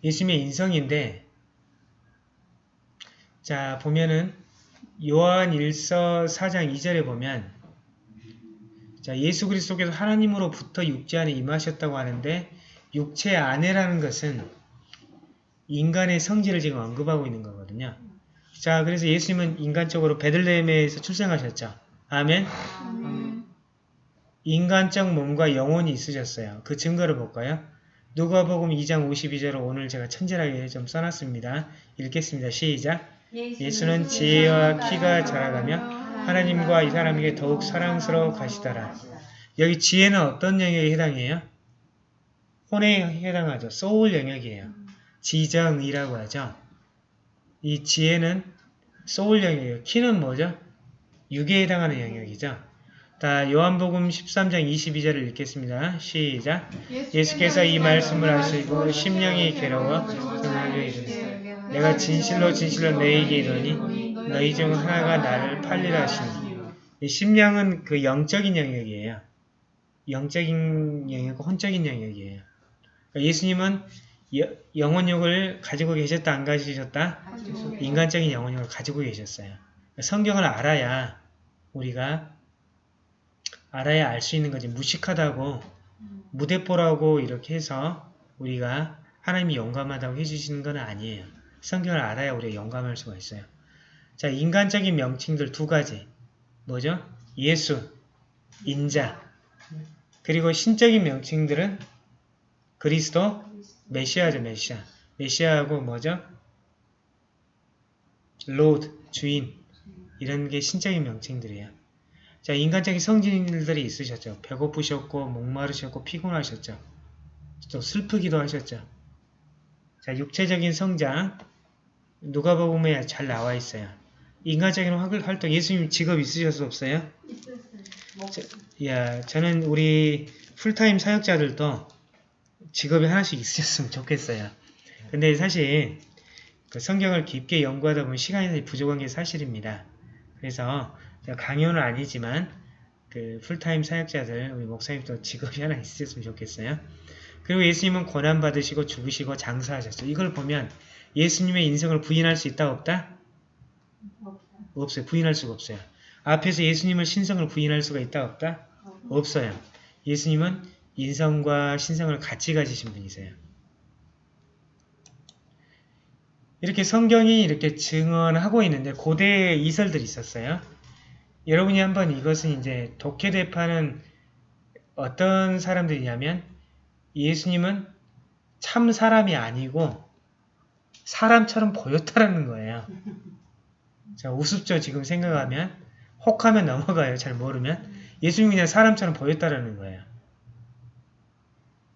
예수님의 인성인데, 자, 보면은 요한 1서 4장 2절에 보면, 자, 예수 그리스도께서 하나님으로부터 육체 안에 임하셨다고 하는데, 육체 안에라는 것은 인간의 성질을 지금 언급하고 있는 거거든요. 자, 그래서 예수님은 인간적으로 베들레헴에서 출생하셨죠. 아멘. 인간적 몸과 영혼이 있으셨어요. 그 증거를 볼까요? 누가복음 2장 52절을 오늘 제가 천절하게 좀 써놨습니다. 읽겠습니다. 시작. 예수는 지혜와 키가 자라가며 하나님과 이 사람에게 더욱 사랑스러워 가시더라. 여기 지혜는 어떤 영역에 해당해요? 혼에 해당하죠. 소울 영역이에요. 지정이라고 하죠. 이 지혜는 소울 영역이에요. 키는 뭐죠? 육에 해당하는 영역이죠. 자, 요한복음 13장 22절을 읽겠습니다. 시작. 예수께서 이 말씀을 하시고 심령이 괴로워 정하게 이르되 내가 진실로 진실로 너희에게 이르니 너희 중 하나가 나를 팔리라 하시니 이 심령은 그 영적인 영역이에요. 영적인 영역과 혼적인 영역이에요. 그러니까 예수님은 여- 영혼력을 가지고 계셨다 안 가지셨다? 인간적인 영혼력을 가지고 계셨어요. 성경을 알아야 우리가 알아야 알 수 있는 거지 무식하다고 무대뽀라고 이렇게 해서 우리가 하나님이 영감하다고 해주시는 건 아니에요. 성경을 알아야 우리가 영감할 수가 있어요. 자, 인간적인 명칭들 두 가지. 뭐죠? 예수, 인자. 그리고 신적인 명칭들은 그리스도, 메시아죠, 메시아. 메시아하고 뭐죠? Lord, 주인. 이런 게 신적인 명칭들이에요. 자, 인간적인 성질들이 있으셨죠. 배고프셨고, 목마르셨고, 피곤하셨죠. 또 슬프기도 하셨죠. 자, 육체적인 성장, 누가복음에 잘 나와 있어요. 인간적인 활- 활동, 예수님 직업 있으셨어 없어요? 야, 저는 우리 풀타임 사역자들도 직업이 하나씩 있으셨으면 좋겠어요. 근데 사실 그 성경을 깊게 연구하다 보면 시간이 부족한 게 사실입니다. 그래서 강요는 아니지만 그 풀타임 사역자들 우리 목사님도 직업이 하나 있으셨으면 좋겠어요. 그리고 예수님은 고난 받으시고 죽으시고 장사하셨어요. 이걸 보면 예수님의 인생을 부인할 수 있다 없다? 없어요. 부인할 수가 없어요. 앞에서 예수님을 신성을 부인할 수가 있다 없다? 없어요. 예수님은 인성과 신성을 같이 가지신 분이세요. 이렇게 성경이 이렇게 증언하고 있는데 고대에 이설들이 있었어요. 여러분이 한번 이것은 이제 독해대파는 어떤 사람들이냐면 예수님은 참 사람이 아니고 사람처럼 보였다라는 거예요. 자, 우습죠 지금 생각하면 혹하면 넘어가요. 잘 모르면 예수님이 그냥 사람처럼 보였다라는 거예요.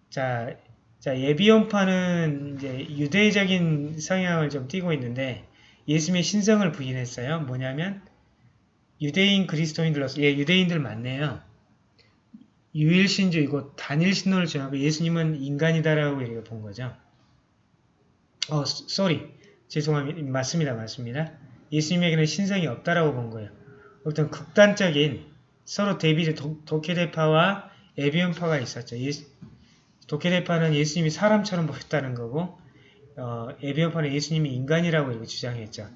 자, 자 예비원파는 이제 유대적인 성향을 좀 띠고 있는데 예수님의 신성을 부인했어요. 뭐냐면 유대인 그리스도인들로서 예 유대인들 맞네요. 유일신주이고 단일신론을 정하고 예수님은 인간이다라고 이렇게 본 거죠. 어, sorry. 죄송합니다. 맞습니다. 맞습니다. 예수님에게는 신성이 없다라고 본 거예요. 어떤 극단적인 서로 대비적 도- 도케테파와 에비온파가 있었죠. 예수- 도케테파는 예수님이 사람처럼 보였다는 거고 어, 에비온파는 예수님이 인간이라고 주장했죠.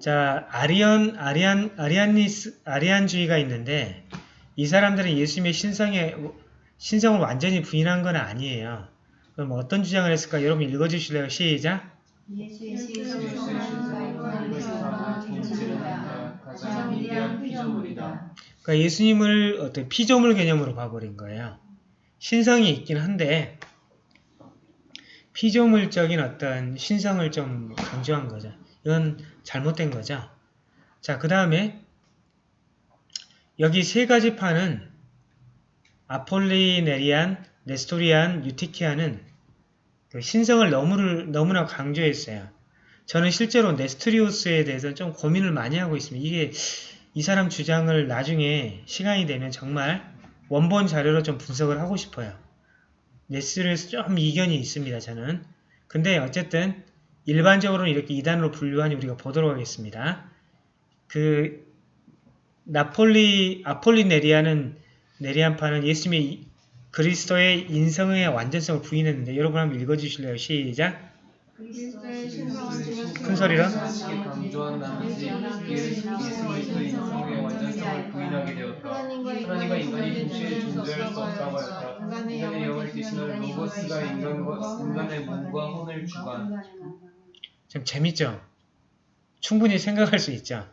자, 아리언, 아리안, 아리안니스, 아리안주의가 있는데 이 사람들은 예수님의 신성에, 신성을 완전히 부인한 건 아니에요. 그럼 어떤 주장을 했을까? 여러분 읽어주실래요? 시작! 그러니까 예수님을 어떤 피조물 개념으로 봐버린 거예요. 신성이 있긴 한데 피조물적인 어떤 신성을 좀 강조한 거죠. 이건 잘못된 거죠. 자, 그 다음에 여기 세 가지 파는 아폴리네리안, 네스토리안, 유티키아는 그 신성을 너무, 너무 나 강조했어요. 저는 실제로 네스토리우스에 대해서 좀 고민을 많이 하고 있습니다. 이게 이 사람 주장을 나중에 시간이 되면 정말 원본 자료로 좀 분석을 하고 싶어요. 네스토리우스 좀 이견이 있습니다. 저는. 근데 어쨌든 일반적으로는 이렇게 이단으로 분류하니 우리가 보도록 하겠습니다. 그 나폴리 아폴리네리아는 네리안파는 예수님의 이- 그리스도의 인성의 완전성을 부인했는데 여러분 한번 읽어주실래요? 시작. 큰 소리로? 하나님과 인간이 동시에 존재할 수 없다고 하였다. 인간의 영을 대신할 로고스가 인간과 인간의 몸과 혼을 주관. 좀 재밌죠? 충분히 생각할 수 있죠?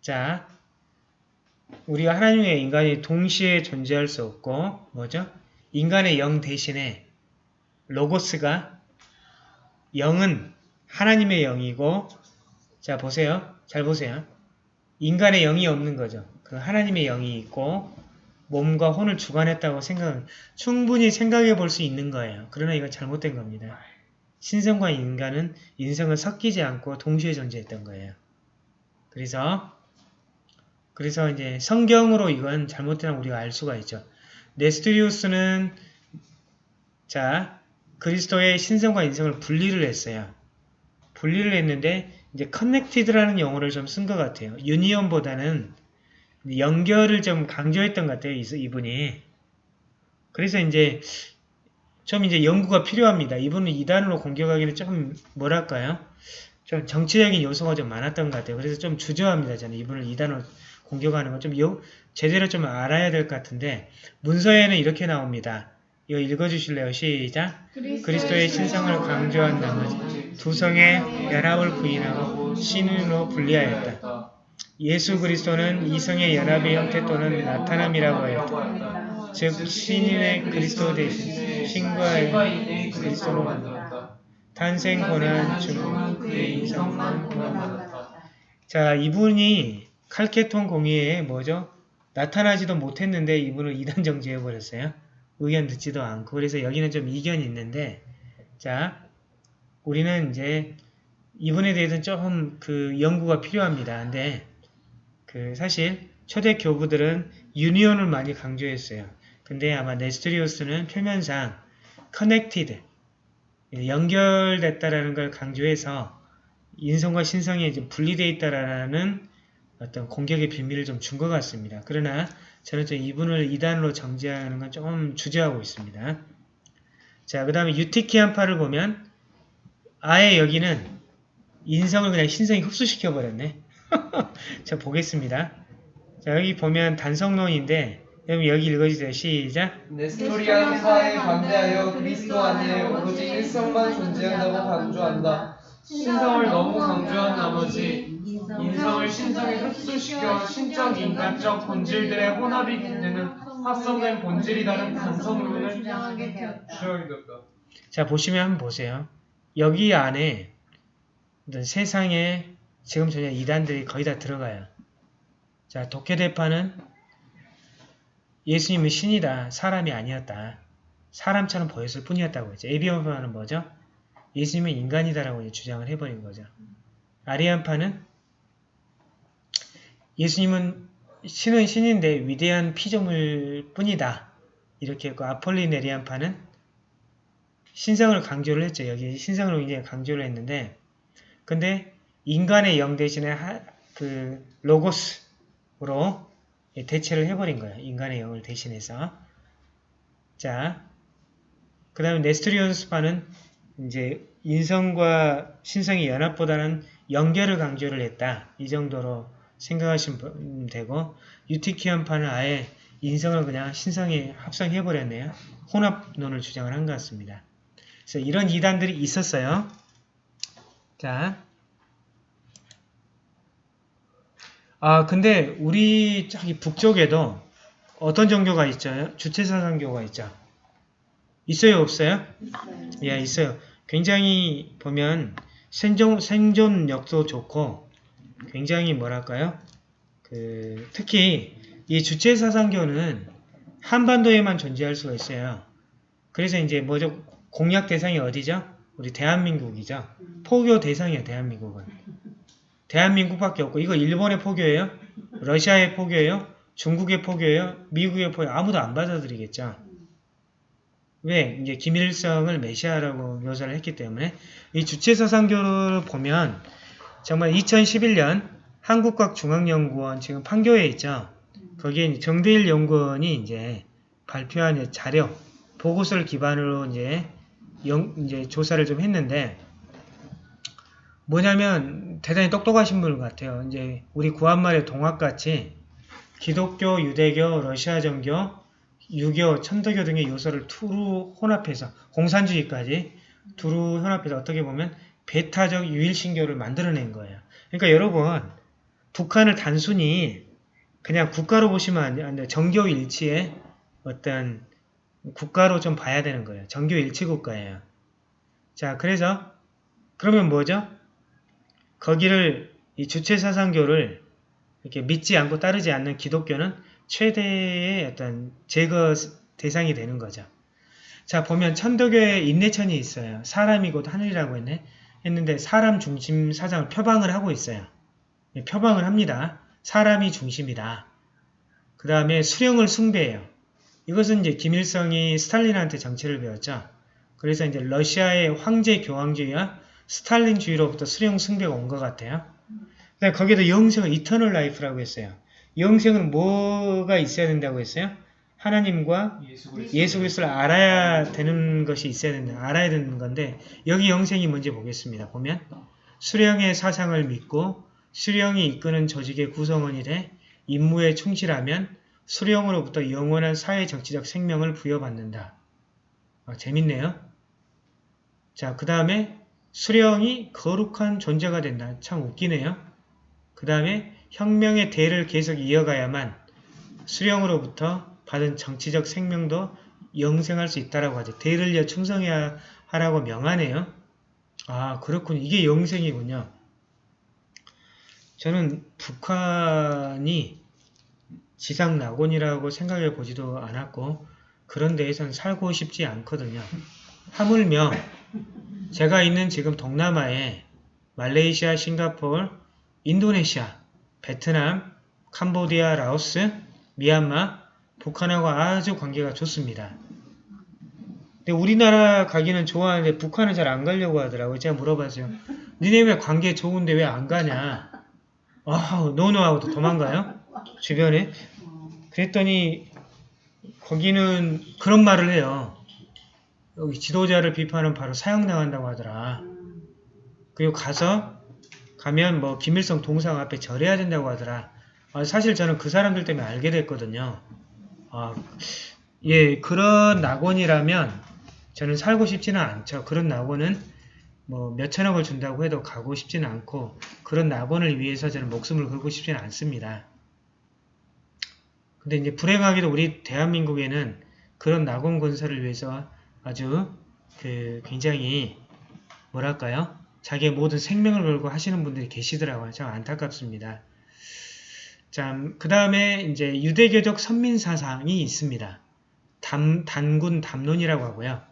자, 우리가 하나님 의 인간이 동시에 존재할 수 없고 뭐죠? 인간의 영 대신에 로고스가 영은 하나님의 영이고 자 보세요. 잘 보세요. 인간의 영이 없는 거죠. 그 하나님의 영이 있고 몸과 혼을 주관했다고 생각 충분히 생각해 볼 수 있는 거예요. 그러나 이건 잘못된 겁니다. 신성과 인간은 인성을 섞이지 않고 동시에 존재했던 거예요. 그래서 그래서 이제 성경으로 이건 잘못된 우리가 알 수가 있죠. 네스토리우스는 자 그리스도의 신성과 인성을 분리를 했어요. 분리를 했는데 이제 커넥티드라는 용어를 좀 쓴 것 같아요. 유니온보다는 연결을 좀 강조했던 것 같아요. 이- 이분이. 그래서 이제 좀 이제 연구가 필요합니다. 이분은 이단으로 공격하기는 조금 뭐랄까요? 좀 정치적인 요소가 좀 많았던 것 같아요. 그래서 좀 주저합니다. 저는 이분을 이단으로 공격하는 건좀 제대로 좀 알아야 될 것 같은데 문서에는 이렇게 나옵니다. 이거 읽어주실래요? 시작! 그리스도의 신성을 강조한 나머지 두 성의 연합을 부인하고 신으로 분리하였다. 예수 그리스도는 이성의 연합의 형태 또는 나타남이라고 하였다. 즉 신인의 그리스도 대신 신과의 그리스도로 만들었다. 탄생 고난 그의 이성만 고난 받았다. 자 이분이 칼케톤 공의회에 뭐죠? 나타나지도 못했는데 이분을 이단 정죄해버렸어요. 의견 듣지도 않고. 그래서 여기는 좀 이견이 있는데, 자, 우리는 이제 이분에 대해서는 조금 그 연구가 필요합니다. 근데 그 사실 초대 교부들은 union을 많이 강조했어요. 근데 아마 네스토리우스는 표면상 connected, 연결됐다라는 걸 강조해서 인성과 신성이 이제 분리되어 있다라는 어떤 공격의 비밀을 좀 준 것 같습니다. 그러나 저는 좀 이분을 이단으로 정지하는 건 조금 주저하고 있습니다. 자, 그 다음에 유티키안파를 보면 아예 여기는 인성을 그냥 신성이 흡수시켜 버렸네. 자, 보겠습니다. 자, 여기 보면 단성론인데 여기 읽어주세요. 시작. 네스토리안파에 반대하여 그리스도 안에 오로지 일성만 존재한다고 강조한다. 신성을 너무 강조한 나머지 인성을 신성에 흡수시켜 신적 인간적 본질들의 혼합이 되는 합성된 본질이라는 단성론을 주장하게 되었다. 자, 보시면 한번 보세요. 여기 안에 어떤 세상에 지금 전혀 이단들이 거의 다 들어가요. 자, 독해대파는 예수님은 신이다. 사람이 아니었다. 사람처럼 보였을 뿐이었다고 했죠. 에비온파는 뭐죠? 예수님은 인간이다라고 이제 주장을 해버린 거죠. 아리안파는 예수님은 신은 신인데 위대한 피조물 뿐이다. 이렇게 했고 아폴리네리안파는 신성을 강조를 했죠. 여기 신성을 굉장히 강조를 했는데 근데 인간의 영 대신에 하, 그 로고스로 대체를 해버린 거예요. 인간의 영을 대신해서 자, 그 다음에 네스토리온스파는 이제 인성과 신성의 연합보다는 연결을 강조를 했다. 이 정도로 생각하시면 되고 유티키안파는 아예 인성을 그냥 신성에 합성해버렸네요. 혼합론을 주장을 한 것 같습니다. 그래서 이런 이단들이 있었어요. 자, 아 근데 우리 저기 북쪽에도 어떤 종교가 있죠? 주체사상교가 있죠. 있어요, 없어요? 있어요. 예, 있어요. 굉장히 보면 생존, 생존력도 좋고 굉장히 뭐랄까요? 그 특히 이 주체 사상교는 한반도에만 존재할 수가 있어요. 그래서 이제 뭐죠? 공략 대상이 어디죠? 우리 대한민국이죠. 포교 대상이에요, 대한민국은. 대한민국밖에 없고 이거 일본의 포교예요? 러시아의 포교예요? 중국의 포교예요? 미국의 포교 아무도 안 받아들이겠죠. 왜? 이제 김일성을 메시아라고 묘사를 했기 때문에 이 주체사상교를 보면 정말 2011년 한국과중앙연구원 지금 판교에 있죠. 거기에 정대일 연구원이 이제 발표한 자료, 보고서를 기반으로 이제 영, 이제 조사를 좀 했는데 뭐냐면 대단히 똑똑하신 분 같아요. 이제 우리 구한말의 동학같이 기독교, 유대교, 러시아 정교, 유교, 천도교 등의 요소를 두루 혼합해서 공산주의까지 두루 혼합해서 어떻게 보면 배타적 유일신교를 만들어낸 거예요. 그러니까 여러분 북한을 단순히 그냥 국가로 보시면 안 돼요. 정교 일치의 어떤 국가로 좀 봐야 되는 거예요. 정교 일치 국가예요. 자, 그래서 그러면 뭐죠? 거기를 이 주체사상교를 이렇게 믿지 않고 따르지 않는 기독교는 최대의 어떤 제거 대상이 되는 거죠. 자, 보면 천도교에 인내천이 있어요. 사람이 곧 하늘이라고 했네. 했는데 사람 중심 사상을 표방을 하고 있어요. 예, 표방을 합니다. 사람이 중심이다. 그 다음에 수령을 숭배해요. 이것은 이제 김일성이 스탈린한테 정치를 배웠죠. 그래서 이제 러시아의 황제 교황주의와 스탈린주의로부터 수령 숭배가 온 것 같아요. 근데 거기에도 영생을 eternal life라고 했어요. 영생은 뭐가 있어야 된다고 했어요? 하나님과 예수 그리스도. 예수 그리스도를 알아야 되는 것이 있어야 된다. 알아야 되는 건데 여기 영생이 뭔지 보겠습니다. 보면 수령의 사상을 믿고 수령이 이끄는 조직의 구성원이 돼 임무에 충실하면 수령으로부터 영원한 사회 정치적 생명을 부여받는다. 아, 재밌네요. 자, 그 다음에 수령이 거룩한 존재가 된다. 참 웃기네요. 그 다음에 혁명의 대를 계속 이어가야만 수령으로부터 받은 정치적 생명도 영생할 수 있다라고 하죠. 대를 이어 충성해야 하라고 명하네요. 아 그렇군요. 이게 영생이군요. 저는 북한이 지상 낙원이라고 생각해 보지도 않았고 그런 데에선 살고 싶지 않거든요. 하물며 제가 있는 지금 동남아에 말레이시아, 싱가포르, 인도네시아, 베트남, 캄보디아, 라오스, 미얀마, 북한하고 아주 관계가 좋습니다. 근데 우리나라 가기는 좋아하는데 북한은 잘 안 가려고 하더라고요. 제가 물어봤어요. 니네 왜 관계 좋은데 왜 안 가냐? 아, 노노하고 또 도망가요? 주변에? 그랬더니 거기는 그런 말을 해요. 여기 지도자를 비판은 바로 사형당한다고 하더라. 그리고 가서 가면 뭐 김일성 동상 앞에 절해야 된다고 하더라. 아, 사실 저는 그 사람들 때문에 알게 됐거든요. 아, 예, 그런 낙원이라면 저는 살고 싶지는 않죠. 그런 낙원은 뭐 몇천억을 준다고 해도 가고 싶지는 않고 그런 낙원을 위해서 저는 목숨을 걸고 싶지는 않습니다. 근데 이제 불행하게도 우리 대한민국에는 그런 낙원 건설을 위해서 아주 그 굉장히 뭐랄까요? 자기의 모든 생명을 걸고 하시는 분들이 계시더라고요. 참 안타깝습니다. 참, 그 다음에 이제 유대교적 선민사상이 있습니다. 담, 단군 담론이라고 하고요.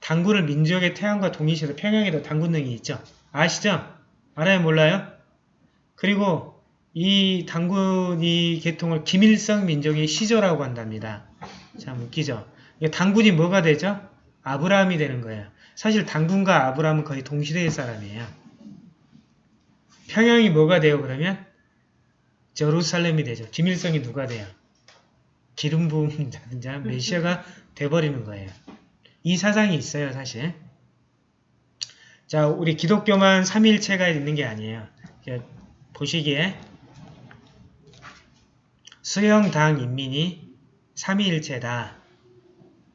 단군을 민족의 태양과 동일시해서 평양에도 단군능이 있죠. 아시죠? 알아요? 몰라요? 그리고 이 단군 이 계통을 김일성 민족의 시조라고 한답니다. 참 웃기죠? 단군이 뭐가 되죠? 아브라함이 되는 거예요. 사실 단군과 아브라함은 거의 동시대의 사람이에요. 평양이 뭐가 돼요 그러면? 제루살렘이 되죠. 김일성이 누가 돼요? 기름 부은 자, 메시아가 돼버리는 거예요. 이 사상이 있어요 사실. 자 우리 기독교만 삼위일체가 있는 게 아니에요. 보시기에 수영당 인민이 삼위일체다.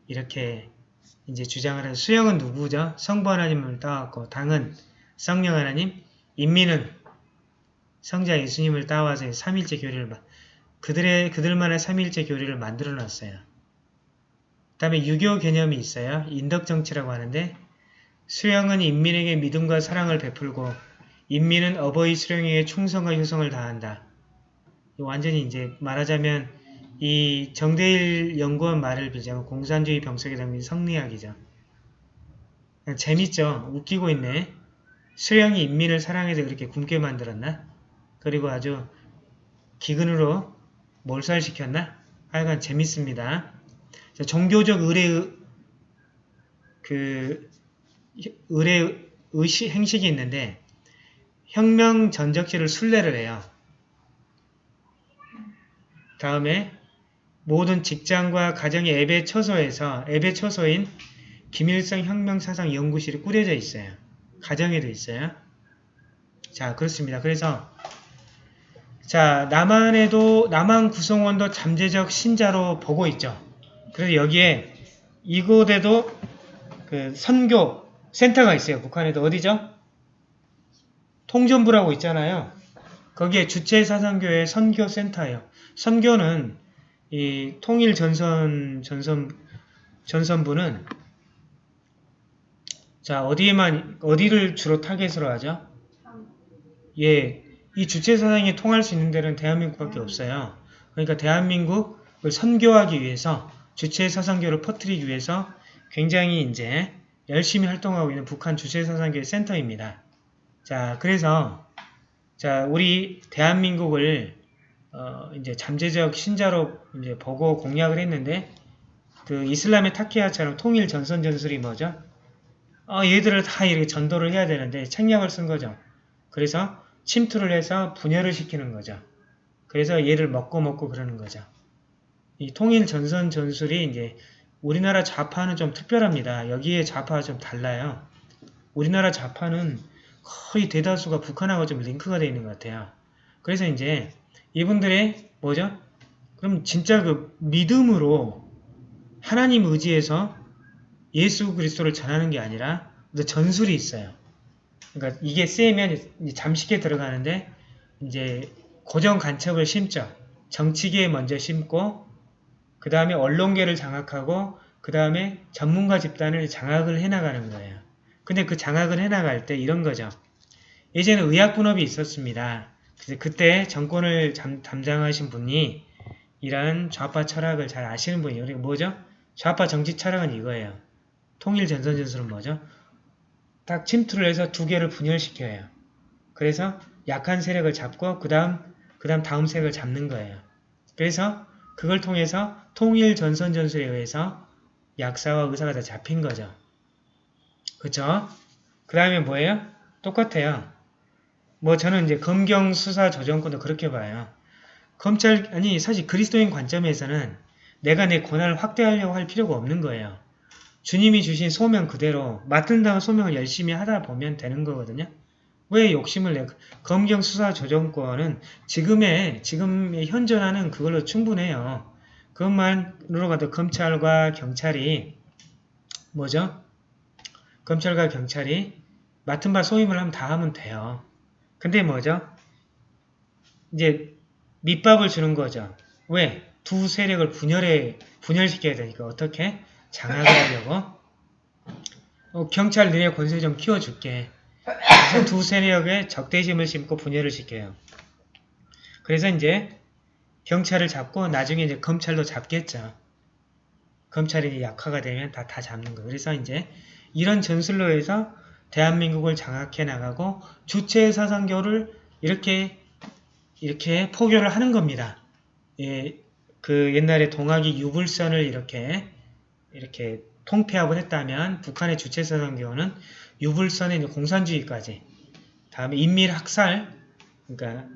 이렇게 이제 주장을 해서 수영은 누구죠? 성부 하나님을 따왔고 당은 성령 하나님, 인민은 성자 예수님을 따와서 삼일체 교리를 그들의 그들만의 삼일체 교리를 만들어 놨어요. 그다음에 유교 개념이 있어요. 인덕 정치라고 하는데 수영은 인민에게 믿음과 사랑을 베풀고 인민은 어버이 수령에게 충성과 효성을 다한다. 완전히 이제 말하자면 이 정대일 연구원 말을 빌자면 공산주의 병석에 담긴 성리학이죠. 재밌죠? 웃기고 있네. 수령이 인민을 사랑해서 그렇게 굶게 만들었나? 그리고 아주 기근으로 몰살시켰나? 하여간 재밌습니다. 자, 종교적 의뢰 그 의뢰 의식 행식이 있는데 혁명 전적시를 순례를 해요. 다음에 모든 직장과 가정의 예배 처소에서 예배 처소인 김일성 혁명사상 연구실이 꾸려져 있어요. 가정에도 있어요. 자 그렇습니다. 그래서 자 남한에도 남한 구성원도 잠재적 신자로 보고 있죠. 그래서 여기에 이곳에도 그 선교 센터가 있어요. 북한에도 어디죠? 통전부라고 있잖아요. 거기에 주체사상교회 선교센터예요. 선교는 이 통일 전선 전선 전선부는 자 어디에만 어디를 주로 타겟으로 하죠? 예, 이 주체 사상이 통할 수 있는 데는 대한민국밖에 없어요. 그러니까 대한민국을 선교하기 위해서 주체 사상교를 퍼뜨리기 위해서 굉장히 이제 열심히 활동하고 있는 북한 주체 사상교의 센터입니다. 자, 그래서 자 우리 대한민국을 어, 이제 잠재적 신자로 이제 보고 공략을 했는데 그 이슬람의 타키아처럼 통일 전선 전술이 뭐죠? 어, 얘들을 다 이렇게 전도를 해야 되는데 책략을 쓴 거죠. 그래서 침투를 해서 분열을 시키는 거죠. 그래서 얘를 먹고 먹고 그러는 거죠. 이 통일 전선 전술이 이제 우리나라 좌파는 좀 특별합니다. 여기에 좌파가 좀 달라요. 우리나라 좌파는 거의 대다수가 북한하고 좀 링크가 되어 있는 것 같아요. 그래서 이제 이분들의 뭐죠? 그럼 진짜 그 믿음으로 하나님 의지에서 예수 그리스도를 전하는 게 아니라 전술이 있어요. 그러니까 이게 세면 잠식에 들어가는데 이제 고정 간첩을 심죠. 정치계에 먼저 심고 그 다음에 언론계를 장악하고 그 다음에 전문가 집단을 장악을 해나가는 거예요. 근데 그 장악을 해나갈 때 이런 거죠. 예전에 의학분업이 있었습니다. 그래서 그때 정권을 잠, 담당하신 분이 이러한 좌파 철학을 잘 아시는 분이에요. 그러니까 뭐죠? 좌파 정치 철학은 이거예요. 통일 전선 전술은 뭐죠? 딱 침투를 해서 두 개를 분열시켜요. 그래서 약한 세력을 잡고 그 다음 그 다음 다음 세력을 잡는 거예요. 그래서 그걸 통해서 통일 전선 전술에 의해서 약사와 의사가 다 잡힌 거죠. 그쵸? 그 다음에 뭐예요? 똑같아요. 뭐 저는 이제 검경 수사 조정권도 그렇게 봐요. 검찰 아니 사실 그리스도인 관점에서는 내가 내 권한을 확대하려고 할 필요가 없는 거예요. 주님이 주신 소명 그대로 맡은다는 소명을 열심히 하다 보면 되는 거거든요. 왜 욕심을 내? 검경 수사 조정권은 지금의 지금의 현존하는 그걸로 충분해요. 그것만으로 가도 검찰과 경찰이 뭐죠? 검찰과 경찰이 맡은 바 소임을 하면 다 하면 돼요. 근데 뭐죠? 이제 밑밥을 주는 거죠. 왜? 두 세력을 분열해, 분열시켜야 되니까 어떻게? 장악을 하려고? 어, 경찰 너네 권세 좀 키워줄게. 그래서 두 세력의 적대심을 심고 분열을 시켜요. 그래서 이제 경찰을 잡고 나중에 이제 검찰도 잡겠죠. 검찰이 약화가 되면 다, 다 잡는 거예요. 그래서 이제 이런 전술로 해서 대한민국을 장악해 나가고 주체 사상교를 이렇게 이렇게 포교를 하는 겁니다. 예, 그 옛날에 동학이 유불선을 이렇게 이렇게 통폐합을 했다면 북한의 주체 사상교는 유불선의 이제 공산주의까지 다음에 인밀 학살 그러니까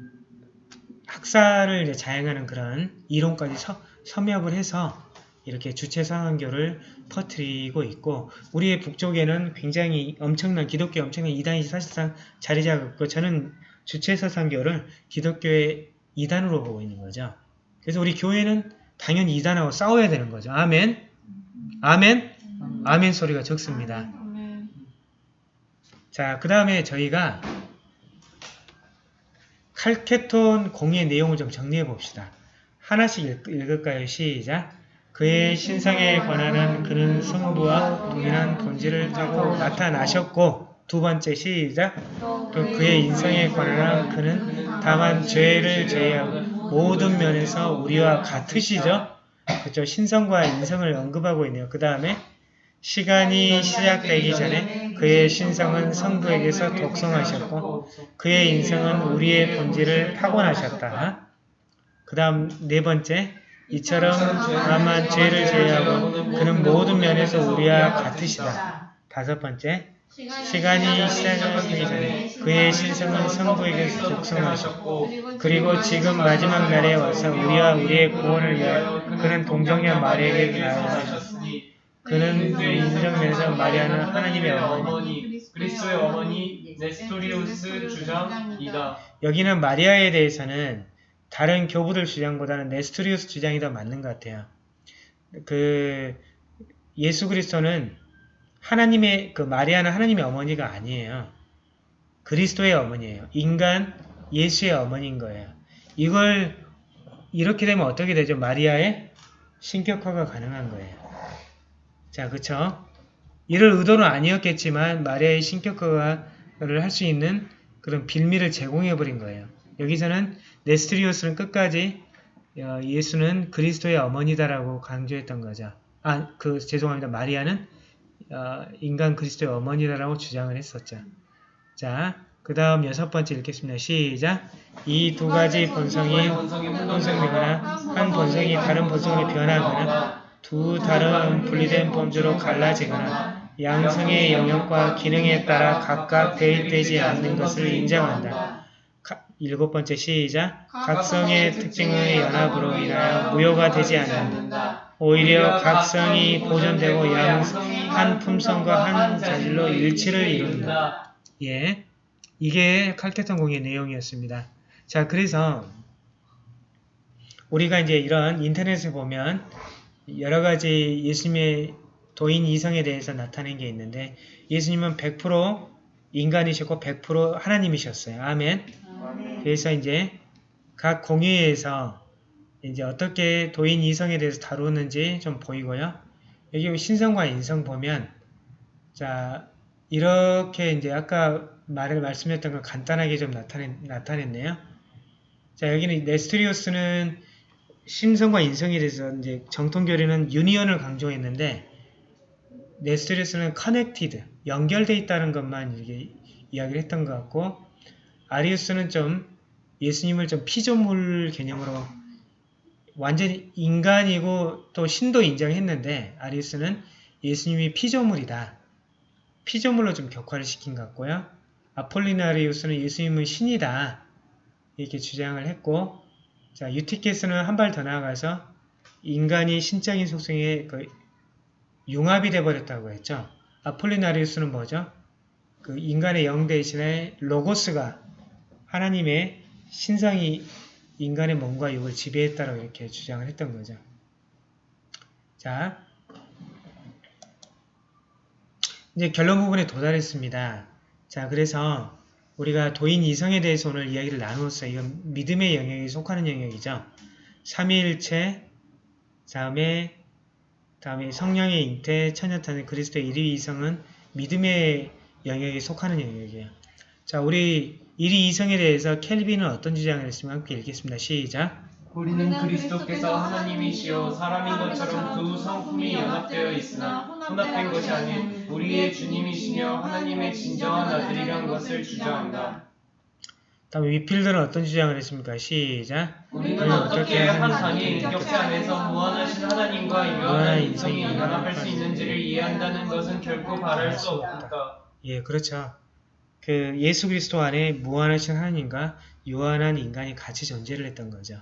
학살을 자행하는 그런 이론까지 서, 섭렵을 해서 이렇게 주체 사상교를 퍼뜨리고 있고 우리의 북쪽에는 굉장히 엄청난 기독교 엄청난 이단이 사실상 자리 잡았고 저는 주체 사상교를 기독교의 이단으로 보고 있는 거죠. 그래서 우리 교회는 당연히 이단하고 싸워야 되는 거죠. 아멘. 아멘. 아멘 소리가 적습니다. 자, 그 다음에 저희가 칼케톤 공의 내용을 좀 정리해 봅시다. 하나씩 읽, 읽을까요? 시작. 그의 신상에 관한한 그는 성부와 동일한 본질을 타고 나타나셨고 두 번째 시작. 또 그의 인성에 관한한 그는 다만 죄를 제외하고 모든 면에서 우리와 같으시죠? 그렇죠. 신성과 인성을 언급하고 있네요. 그 다음에 시간이 시작되기 전에 그의 신성은 성부에게서 독성하셨고 그의 인성은 우리의 본질을 타고나셨다. 그 다음 네 번째 이처럼 다만 죄를 제외하고 그는 모든 면에서 우리와 같으시다. 다섯 번째 시간이 시작되기 전에 그의 신성은 성부에게서 독성하셨고 그리고 지금 마지막 날에 와서 우리와 우리의 구원을 위하여 그는 동정녀 마리에게 나아가셨으니 그는 인정면에서 마리아는 하나님의 어머니 어머니 그리스도의 어머니 네스토리우스 주장이다. 여기는 마리아에 대해서는 다른 교부들 주장보다는 네스토리우스 주장이 더 맞는 것 같아요. 그 예수 그리스도는 하나님의 그 마리아는 하나님의 어머니가 아니에요. 그리스도의 어머니예요. 인간 예수의 어머니인 거예요. 이걸 이렇게 되면 어떻게 되죠? 마리아의 신격화가 가능한 거예요. 자, 그쵸? 이럴 의도는 아니었겠지만 마리아의 신격화를 할 수 있는 그런 빌미를 제공해버린 거예요. 여기서는 네스트리오스는 끝까지 어, 예수는 그리스도의 어머니다라고 강조했던 거죠. 아, 그 죄송합니다. 마리아는 어, 인간 그리스도의 어머니다라고 주장을 했었죠. 자, 그 다음 여섯 번째 읽겠습니다. 시작! 이 두 가지 본성이 혼성되거나 한 본성이 다른 본성으로 변하거나 두 다른 분리된 범주로 갈라지거나 양성의 영역과 기능에 따라 각각 대입되지 않는 것을 인정한다. 가- 일곱 번째 시작! 각성의 특징의 연합으로 인하여 무효가 되지 않는다. 오히려 각성이 보존되고 양성 한 품성과 한 자질로 일치를 이룬다. 예, 이게 칼테턴 공의 내용이었습니다. 자, 그래서 우리가 이제 이런 인터넷에 보면 여러 가지 예수님의 도인 이성에 대해서 나타낸 게 있는데 예수님은 100% 인간이셨고 100% 하나님이셨어요. 아멘. 그래서 이제 각 공회에서 이제 어떻게 도인 이성에 대해서 다루는지 좀 보이고요. 여기 신성과 인성 보면 자 이렇게 이제 아까 말을 말씀드렸던 걸 간단하게 좀 나타냈, 나타냈네요. 자, 여기는 네스트리오스는 신성과 인성에 대해서 이제 정통교리는 유니언을 강조했는데 네스토리우스는 connected, 연결돼 있다는 것만 이렇게 이야기를 했던 것 같고 아리우스는 좀 예수님을 좀 피조물 개념으로 완전히 인간이고 또 신도 인정했는데 아리우스는 예수님이 피조물이다. 피조물로 좀 격하를 시킨 것 같고요. 아폴리나리우스는 예수님은 신이다. 이렇게 주장을 했고 자 유티케스는 한 발 더 나아가서 인간이 신적인 속성에 그 융합이 돼버렸다고 했죠. 아폴리나리우스는 뭐죠? 그 인간의 영 대신에 로고스가 하나님의 신성이 인간의 몸과 육을 지배했다고 이렇게 주장을 했던 거죠. 자, 이제 결론 부분에 도달했습니다. 자, 그래서 우리가 도인 이성에 대해서 오늘 이야기를 나누었어요. 이건 믿음의 영역에 속하는 영역이죠. 삼위일체, 다음에 다음에 성령의 잉태, 천연탄의 그리스도의 일위 이성은 믿음의 영역에 속하는 영역이에요. 자, 우리 일위 이성에 대해서 켈빈은 어떤 주장을 했으면 함께 읽겠습니다. 시작. 우리는 그리스도께서 하나님이시여 사람인 것처럼 두 성품이 연합되어 있으나 혼합된 것이 아닌 우리의 주님이시며 하나님의 진정한 아들이란 것을 주장한다. 다음에 위필드는 어떤 주장을 했습니까? 시작. 우리는 어떻게 한 단위 인격체 안에서 무한하신 하나님과 유한한 인성이 연합할 수 있는지를 이해한다는 것은 결코 바랄 수 없다. 예, 그렇죠. 그 예수 그리스도 안에 무한하신 하나님과 유한한 인간이 같이 존재를 했던 거죠.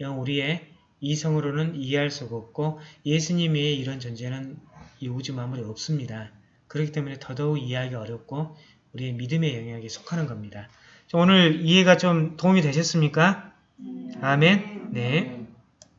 영 우리의 이성으로는 이해할 수가 없고 예수님의 이런 존재는 이 우주 만물에 없습니다. 그렇기 때문에 더더욱 이해하기 어렵고 우리의 믿음의 영역에 속하는 겁니다. 자, 오늘 이해가 좀 도움이 되셨습니까? 아멘. 네.